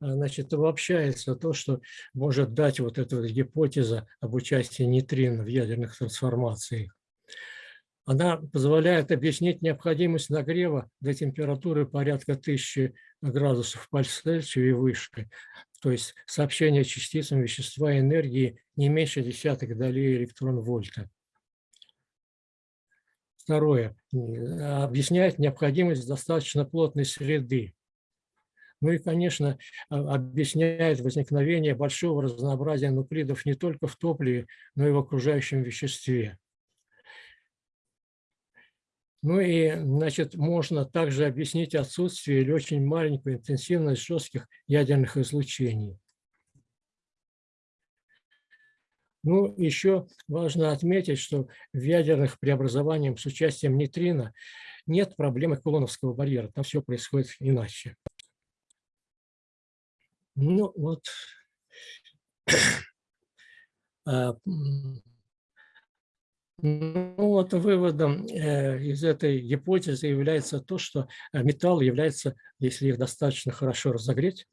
значит, обобщается то, что может дать вот эта гипотеза об участии нейтрин в ядерных трансформациях. Она позволяет объяснить необходимость нагрева до температуры порядка 1000 градусов по Цельсию и выше, то есть сообщение частицам вещества и энергии не меньше десятых долей электрон-вольта. Второе. Объясняет необходимость достаточно плотной среды, ну и, конечно, а, объясняет возникновение большого разнообразия нуклидов не только в топливе, но и в окружающем веществе. Ну и, значит, можно также объяснить отсутствие или очень маленькую интенсивность жестких ядерных излучений. Ну, еще важно отметить, что в ядерных преобразованиях с участием нейтрино нет проблемы кулоновского барьера, там все происходит иначе. Ну вот, а, ну, вот выводом э, из этой гипотезы является то, что э, металл является, если их достаточно хорошо разогреть,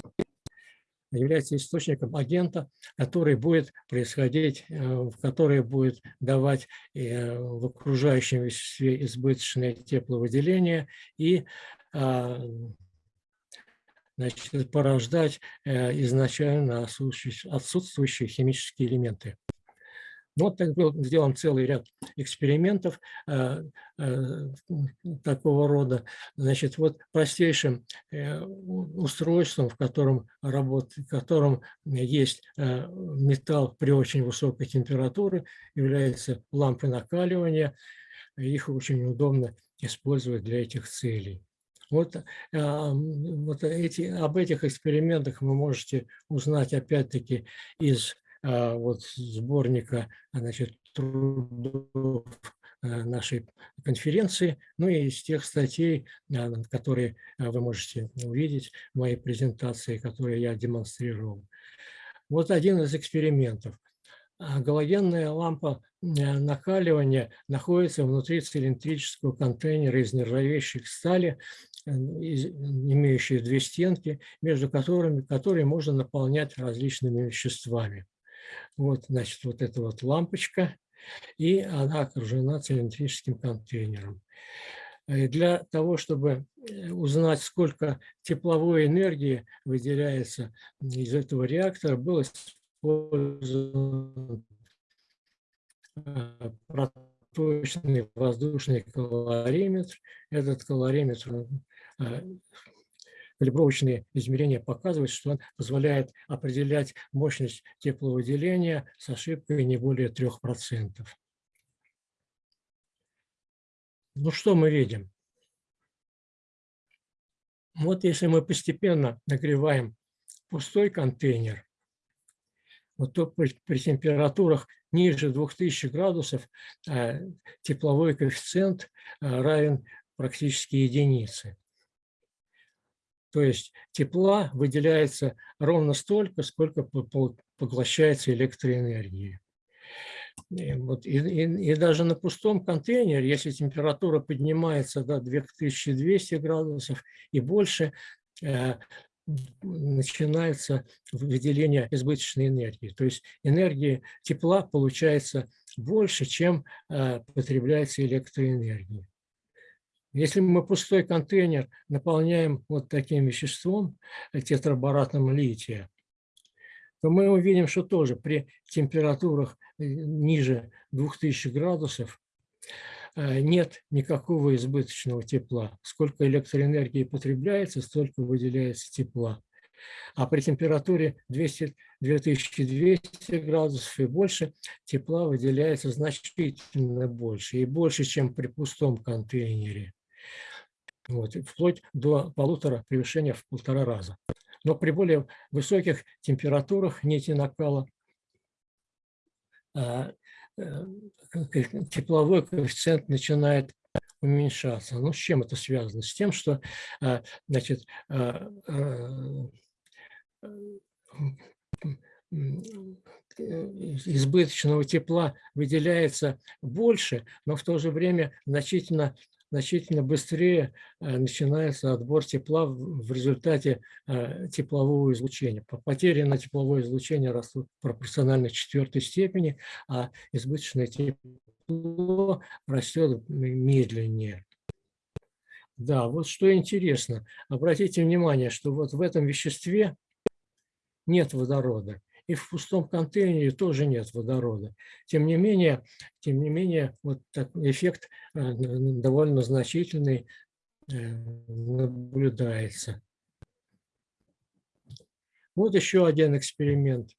является источником агента, который будет происходить, э, который будет давать в окружающем веществе избыточное тепловыделение и а, значит, порождать э, изначально отсутствующие химические элементы. Вот так был сделан целый ряд экспериментов э, э, такого рода. Значит, вот простейшим э, устройством, в котором, работает, в котором есть э, металл при очень высокой температуре, является лампы накаливания. Их очень удобно использовать для этих целей. Вот, а, вот эти, об этих экспериментах вы можете узнать опять-таки из а, вот, сборника значит, трудов а, нашей конференции, ну и из тех статей, которые вы можете увидеть в моей презентации, которые я демонстрировал. Вот один из экспериментов. Галогенная лампа накаливания находится внутри цилиндрического контейнера из нержавеющей стали имеющие две стенки, между которыми которые можно наполнять различными веществами. Вот, значит, вот эта вот лампочка, и она окружена цилиндрическим контейнером. И для того, чтобы э, узнать, сколько тепловой энергии выделяется из этого реактора, был использован э, проточный воздушный калориметр. Этот калориметр Э, калибровочные измерения показывают, что он позволяет определять мощность тепловыделения с ошибкой не более 3%. Ну что мы видим? Вот если мы постепенно нагреваем пустой контейнер, вот то при, при температурах ниже 2000 градусов э, тепловой коэффициент э, равен практически единице. То есть тепла выделяется ровно столько, сколько поглощается электроэнергии. И, вот, и, и, и даже на пустом контейнере, если температура поднимается до 2200 градусов и больше, э, начинается выделение избыточной энергии. То есть энергии тепла получается больше, чем э, потребляется электроэнергии. Если мы пустой контейнер наполняем вот таким веществом, э, тетрабаратом лития, то мы увидим, что тоже при температурах э, ниже 2000 градусов нет никакого избыточного тепла. Сколько электроэнергии потребляется, столько выделяется тепла. А при температуре 200, 2200 градусов и больше тепла выделяется значительно больше. И больше, чем при пустом контейнере. Вот, вплоть до полутора превышения в полтора раза. Но при более высоких температурах нити накала а, э, тепловой коэффициент начинает уменьшаться. Ну, с чем это связано? С тем, что а, значит, а, избыточного тепла выделяется больше, но в то же время значительно, значительно быстрее э, начинается отбор тепла в результате э, теплового излучения. Потери на тепловое излучение растут пропорционально четвертой степени, а избыточное тепло растет медленнее. Да, вот что интересно. Обратите внимание, что вот в этом веществе нет водорода. И в пустом контейнере тоже нет водорода. Тем не менее, тем не менее вот такой эффект э, довольно значительный э, наблюдается. Вот еще один эксперимент.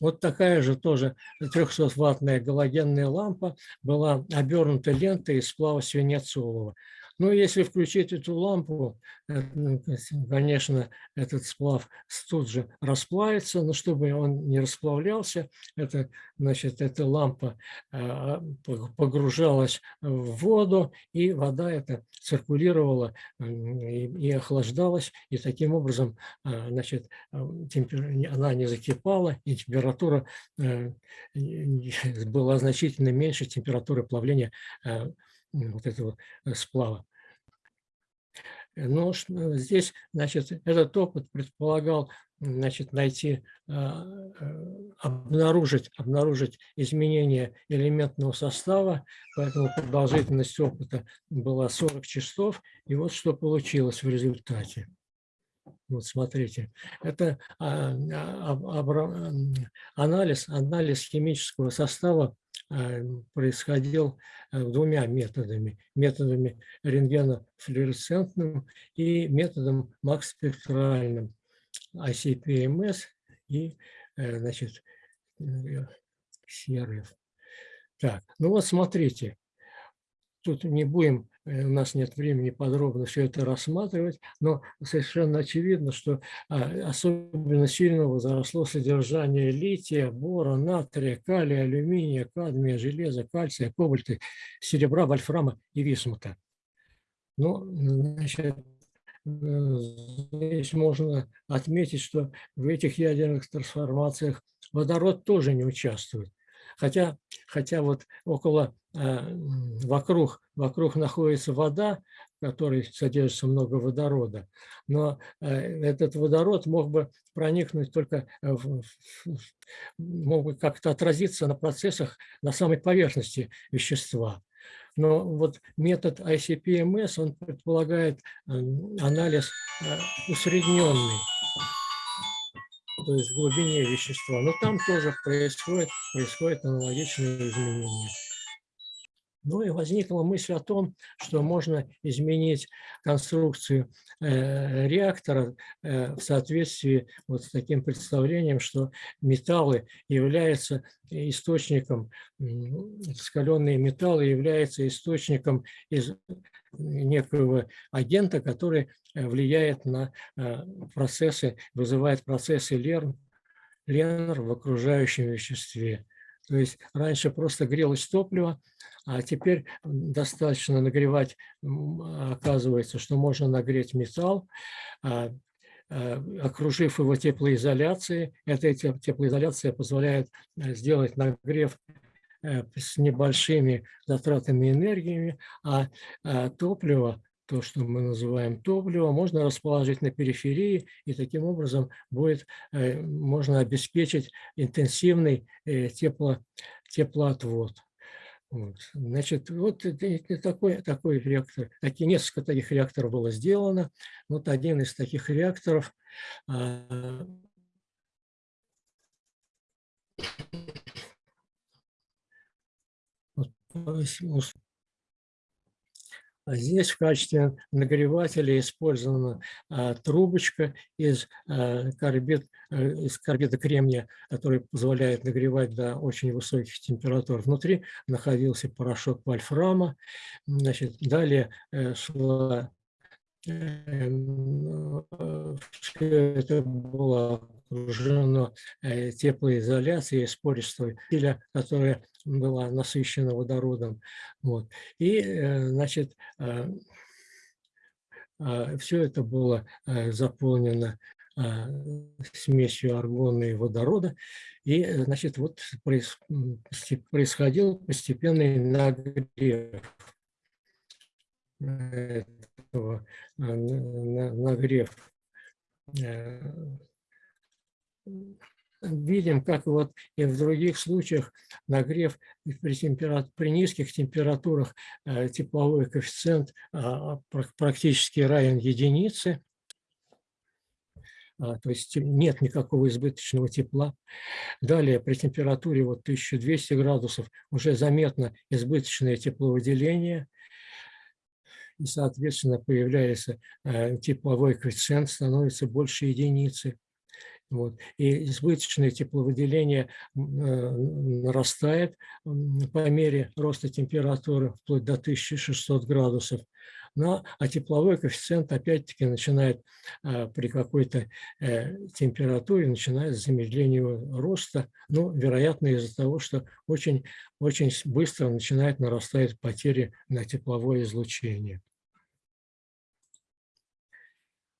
Вот такая же тоже 300-ваттная галогенная лампа была обернута лентой из сплава свинецового. Но если включить эту лампу, э, ну, конечно, этот сплав тут же расплавится, но чтобы он не расплавлялся, это, значит, эта лампа а, погружалась в воду, и вода эта циркулировала и охлаждалась, и таким образом а, значит, она не закипала, и температура э, была значительно меньше температуры плавления вот этого э, сплава. Но э, здесь, значит, этот опыт предполагал, значит, найти, а, э, обнаружить, обнаружить изменения элементного состава, поэтому продолжительность опыта была 40 часов, и вот что получилось в результате. Вот смотрите, это а, а, анализ, анализ химического состава происходил э, двумя методами. Методами рентгенофлюоресцентным и методом макс-спектральным. ICP-МС и, э, значит, сервис. Так, ну вот смотрите, тут не будем Э, у нас нет времени подробно все это рассматривать, но совершенно очевидно, что а, особенно сильно возросло содержание лития, бора, натрия, калия, алюминия, кадмия, железа, кальция, кобальта, серебра, вольфрама и висмута. Ну, значит, э, здесь можно отметить, что в этих ядерных трансформациях водород тоже не участвует. Хотя, хотя вот около, э, вокруг, вокруг находится вода, в которой содержится много водорода, но э, этот водород мог бы проникнуть только, мог бы как-то отразиться на процессах на самой поверхности вещества. Но вот метод ICP-МС, он предполагает анализ э, усредненный то есть в глубине вещества. Но там тоже происходит, происходит аналогичные изменения. Ну и возникла мысль о том, что можно изменить конструкцию э, реактора э, в соответствии вот с таким представлением, что металлы являются источником, раскаленные металлы являются источником из некого агента, который э, влияет на э, процессы, вызывает процессы Лерн, Ленр в окружающем веществе. То есть раньше просто грелось топливо, а теперь достаточно нагревать, оказывается, что можно нагреть металл, а, а, окружив его теплоизоляцией. Эта теплоизоляция позволяет э, сделать нагрев Э, с небольшими затратами энергии, а, а топливо то, что мы называем топливо, можно расположить на периферии, и таким образом будет, э, можно обеспечить интенсивный э, тепло, теплоотвод. Вот. Значит, вот такой, такой реактор, такие, несколько таких реакторов было сделано. Вот один из таких реакторов а, здесь в качестве нагревателя использована а, трубочка из, а, карбид, а, из карбида кремния, который позволяет нагревать до очень высоких температур. Внутри находился порошок вольфрама. Значит, далее э, шла Эм, э, это было окружено э, теплоизоляцией с пористой пиля, которая была насыщена водородом. Вот. И, э, значит, все это было заполнено смесью аргона и водорода. И, значит, вот происходил постепенный нагрев этого нагрев. Видим, как вот и в других случаях нагрев при, температур, при низких температурах э, тепловой коэффициент а, практически равен единице. А, то есть нет никакого избыточного тепла. Далее при температуре вот 1200 градусов уже заметно избыточное тепловыделение и, соответственно, появляется э, тепловой коэффициент, становится больше единицы. Вот. И избыточное тепловыделение э, нарастает по мере роста температуры вплоть до 1600 градусов. Но, а тепловой коэффициент опять-таки начинает э, при какой-то температуре, начинает замедление роста, ну, вероятно, из-за того, что очень, очень быстро начинает нарастать потери на тепловое излучение.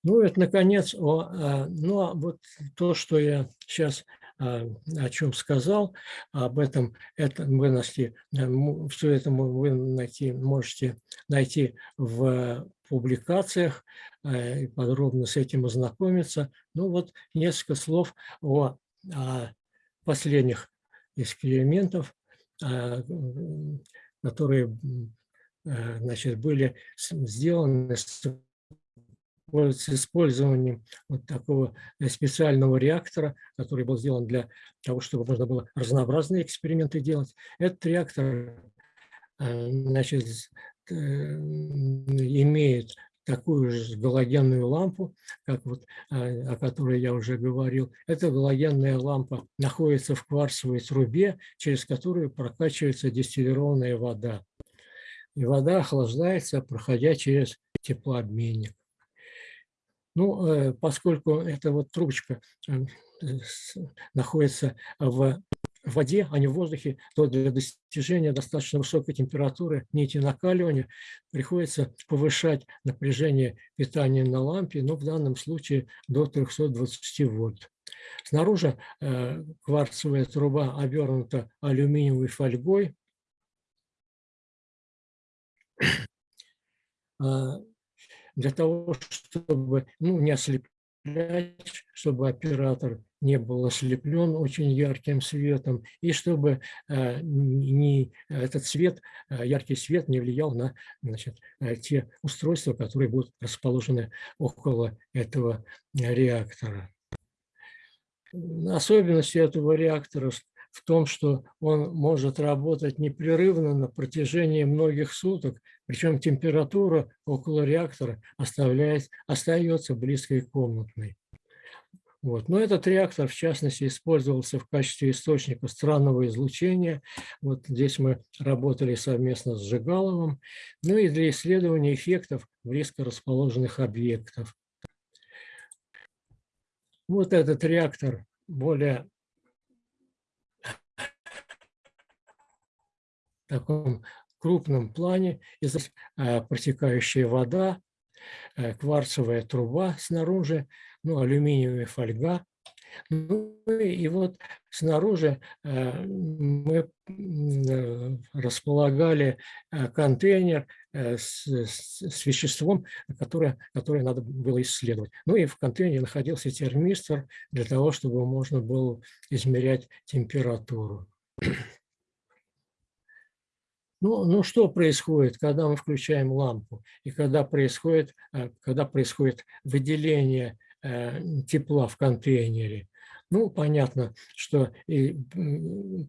Ну, это, наконец, о, а, ну, а вот то, что я сейчас а, о чем сказал, об этом, это вы найти, все это вы найти, можете найти в публикациях и подробно с этим ознакомиться. Ну вот несколько слов о, о последних экспериментах, которые значит, были сделаны с использованием вот такого э, специального реактора, который был сделан для того, чтобы можно было разнообразные эксперименты делать. Этот реактор э, значит, э, имеет такую же галогенную лампу, как вот, о которой я уже говорил. Эта галогенная лампа находится в кварцевой трубе, через которую прокачивается дистиллированная вода. И вода охлаждается, проходя через теплообменник. Ну, э, поскольку эта вот трубочка э, находится в воде, а не в воздухе, то для достижения достаточно высокой температуры нити накаливания приходится повышать напряжение питания на лампе, но в данном случае до 320 вольт. Снаружи э, кварцевая труба обернута алюминиевой фольгой. Для того, чтобы ну, не ослеплять, чтобы оператор не был ослеплен очень ярким светом, и чтобы э, не, этот свет, э, яркий свет не влиял на значит, э, те устройства, которые будут расположены около этого реактора. Особенностью этого реактора в том, что он может работать непрерывно на протяжении многих суток, причем температура около реактора оставляет, остается близкой комнатной. Вот. Но этот реактор, в частности, использовался в качестве источника странного излучения. Вот здесь мы работали совместно с Жигаловым. Ну и для исследования эффектов близко расположенных объектов. Вот этот реактор более таком крупном плане, и здесь э, протекающая вода, э, кварцевая труба снаружи, ну, алюминиевая фольга. Ну и вот снаружи э, мы располагали контейнер с, с веществом, которое, которое надо было исследовать. Ну и в контейнере находился термистор для того, чтобы можно было измерять температуру. Ну, ну что происходит, когда мы включаем лампу и когда происходит, когда происходит выделение Э, тепла в контейнере. Ну, понятно, что и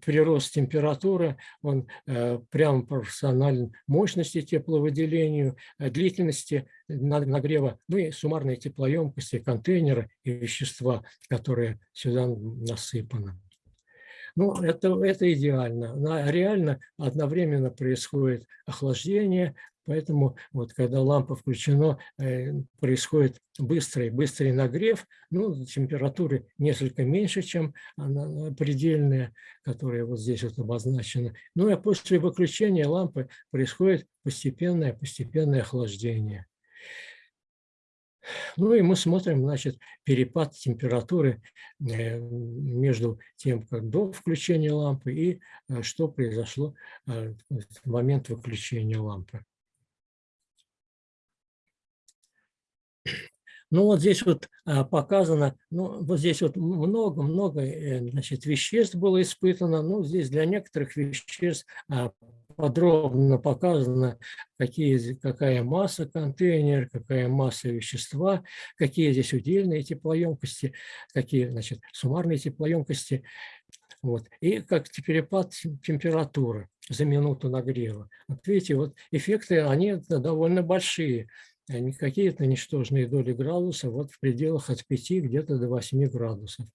прирост температуры, он э, прямо пропорционален мощности тепловыделению, э, длительности нагрева, ну и суммарной теплоемкости контейнера и вещества, которые сюда насыпаны. Ну, это, это идеально. Реально одновременно происходит охлаждение, Поэтому вот когда лампа включена, э, происходит быстрый, быстрый нагрев, ну, температуры несколько меньше, чем предельная, которая вот здесь вот обозначена. Ну, а после выключения лампы происходит постепенное, постепенное охлаждение. Ну и мы смотрим, значит, перепад температуры э, между тем, как до включения лампы и э, что произошло в момент выключения лампы. Ну вот здесь вот показано, ну вот здесь вот много-много э, значит, веществ было испытано, ну здесь для некоторых веществ подробно показано, какие, какая масса контейнера, какая масса вещества, какие здесь удельные теплоемкости, какие значит, суммарные теплоемкости. Вот. И как перепад температуры за минуту нагрева. Вот видите, вот эффекты, они довольно большие не какие-то ничтожные доли градуса, вот в пределах от 5 где-то до 8 градусов.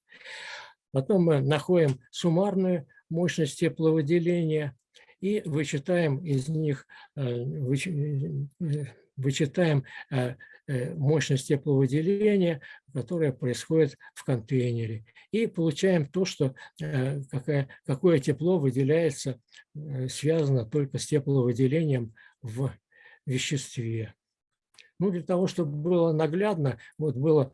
Потом мы находим суммарную мощность тепловыделения и вычитаем из них, э, э, вычитаем э, мощность тепловыделения, которая происходит в контейнере. И получаем то, что какое, какое тепло выделяется, связано только с тепловыделением в веществе. Ну, для того, чтобы было наглядно, вот было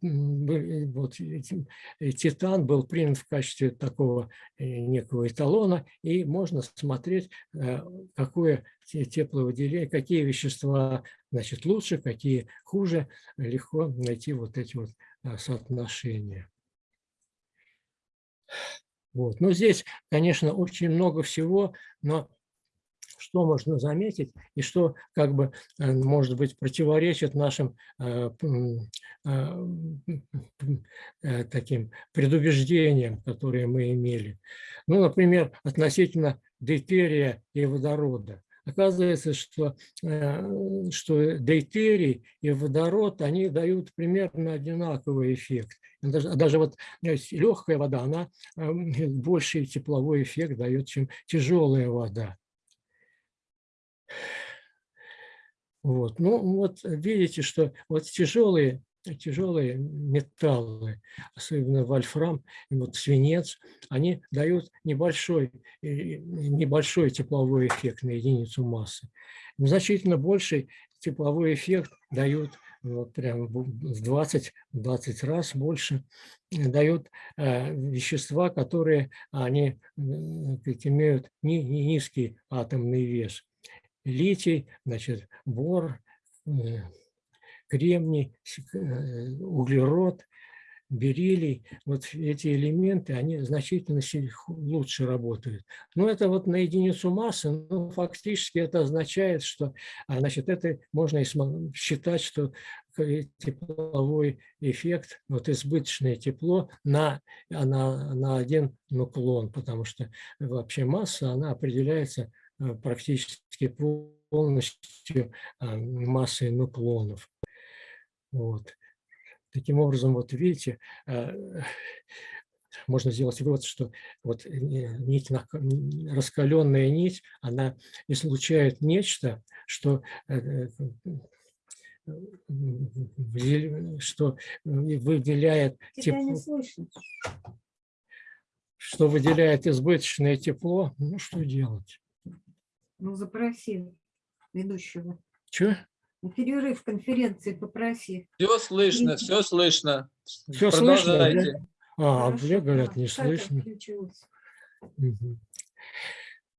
вот, титан был принят в качестве такого э, некого эталона, и можно смотреть, э, какое тепловыделение, какие вещества значит, лучше, какие хуже, легко найти вот эти вот э, соотношения. Вот. Но здесь, конечно, очень много всего, но что можно заметить и что, как бы, э, может быть, противоречит нашим э, э, таким предубеждениям, которые мы имели. Ну, например, относительно дейтерия и водорода. Оказывается, что, что дейтерий и водород, они дают примерно одинаковый эффект. Даже, даже вот легкая вода, она больший тепловой эффект дает, чем тяжелая вода. Вот. Ну вот видите, что вот тяжелые, тяжелые металлы, особенно вольфрам, вот свинец, они дают небольшой, небольшой тепловой эффект на единицу массы. Значительно больший тепловой эффект дают вот прям в 20, 20 раз больше дают э, вещества, которые они э, имеют ни, ни низкий атомный вес литий, значит, бор, э, кремний, э, углерод, бериллий, вот эти элементы, они значительно лучше работают. Но это вот на единицу массы, но фактически это означает, что а, значит, это можно и считать, что тепловой эффект, вот избыточное тепло на, на, на один нуклон, потому что вообще масса, она определяется Э, практически полностью а, массой нуклонов. Вот. Таким образом, вот видите, а, можно сделать вывод, что вот нить, раскаленная нить, она излучает нечто, что э, что выделяет тепло, что выделяет избыточное тепло, ну что делать? Ну, запроси ведущего. Че? Перерыв конференции попроси. Все слышно, все слышно. Все слышно? Да? А, Хорошо, мне говорят, не слышно. Мгм.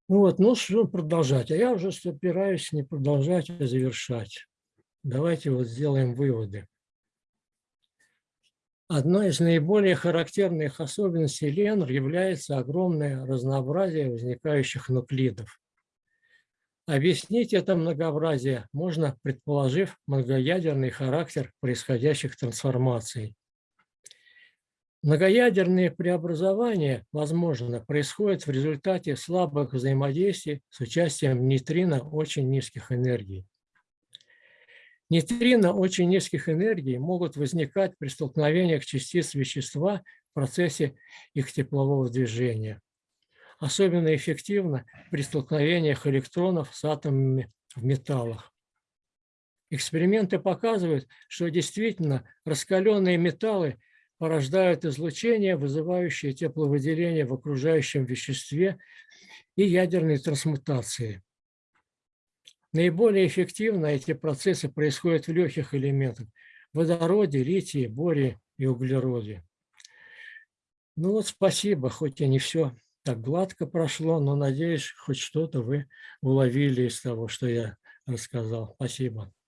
Вот, ну что продолжать? А я уже собираюсь не продолжать, а завершать. Давайте вот сделаем выводы. Одной из наиболее характерных особенностей Ленр является огромное разнообразие возникающих нуклидов. Объяснить это многообразие можно, предположив многоядерный характер происходящих трансформаций. Многоядерные преобразования, возможно, происходят в результате слабых взаимодействий с участием нейтрино очень низких энергий. Нейтрино очень низких энергий могут возникать при столкновениях частиц вещества в процессе их теплового движения. Особенно эффективно при столкновениях электронов с атомами в металлах. Эксперименты показывают, что действительно раскаленные металлы порождают излучение, вызывающее тепловыделение в окружающем веществе и ядерные трансмутации. Наиболее эффективно эти процессы происходят в легких элементах – водороде, литии, боре и углероде. Ну вот спасибо, хоть и не все так гладко прошло, но надеюсь, хоть что-то вы уловили из того, что я рассказал. Спасибо.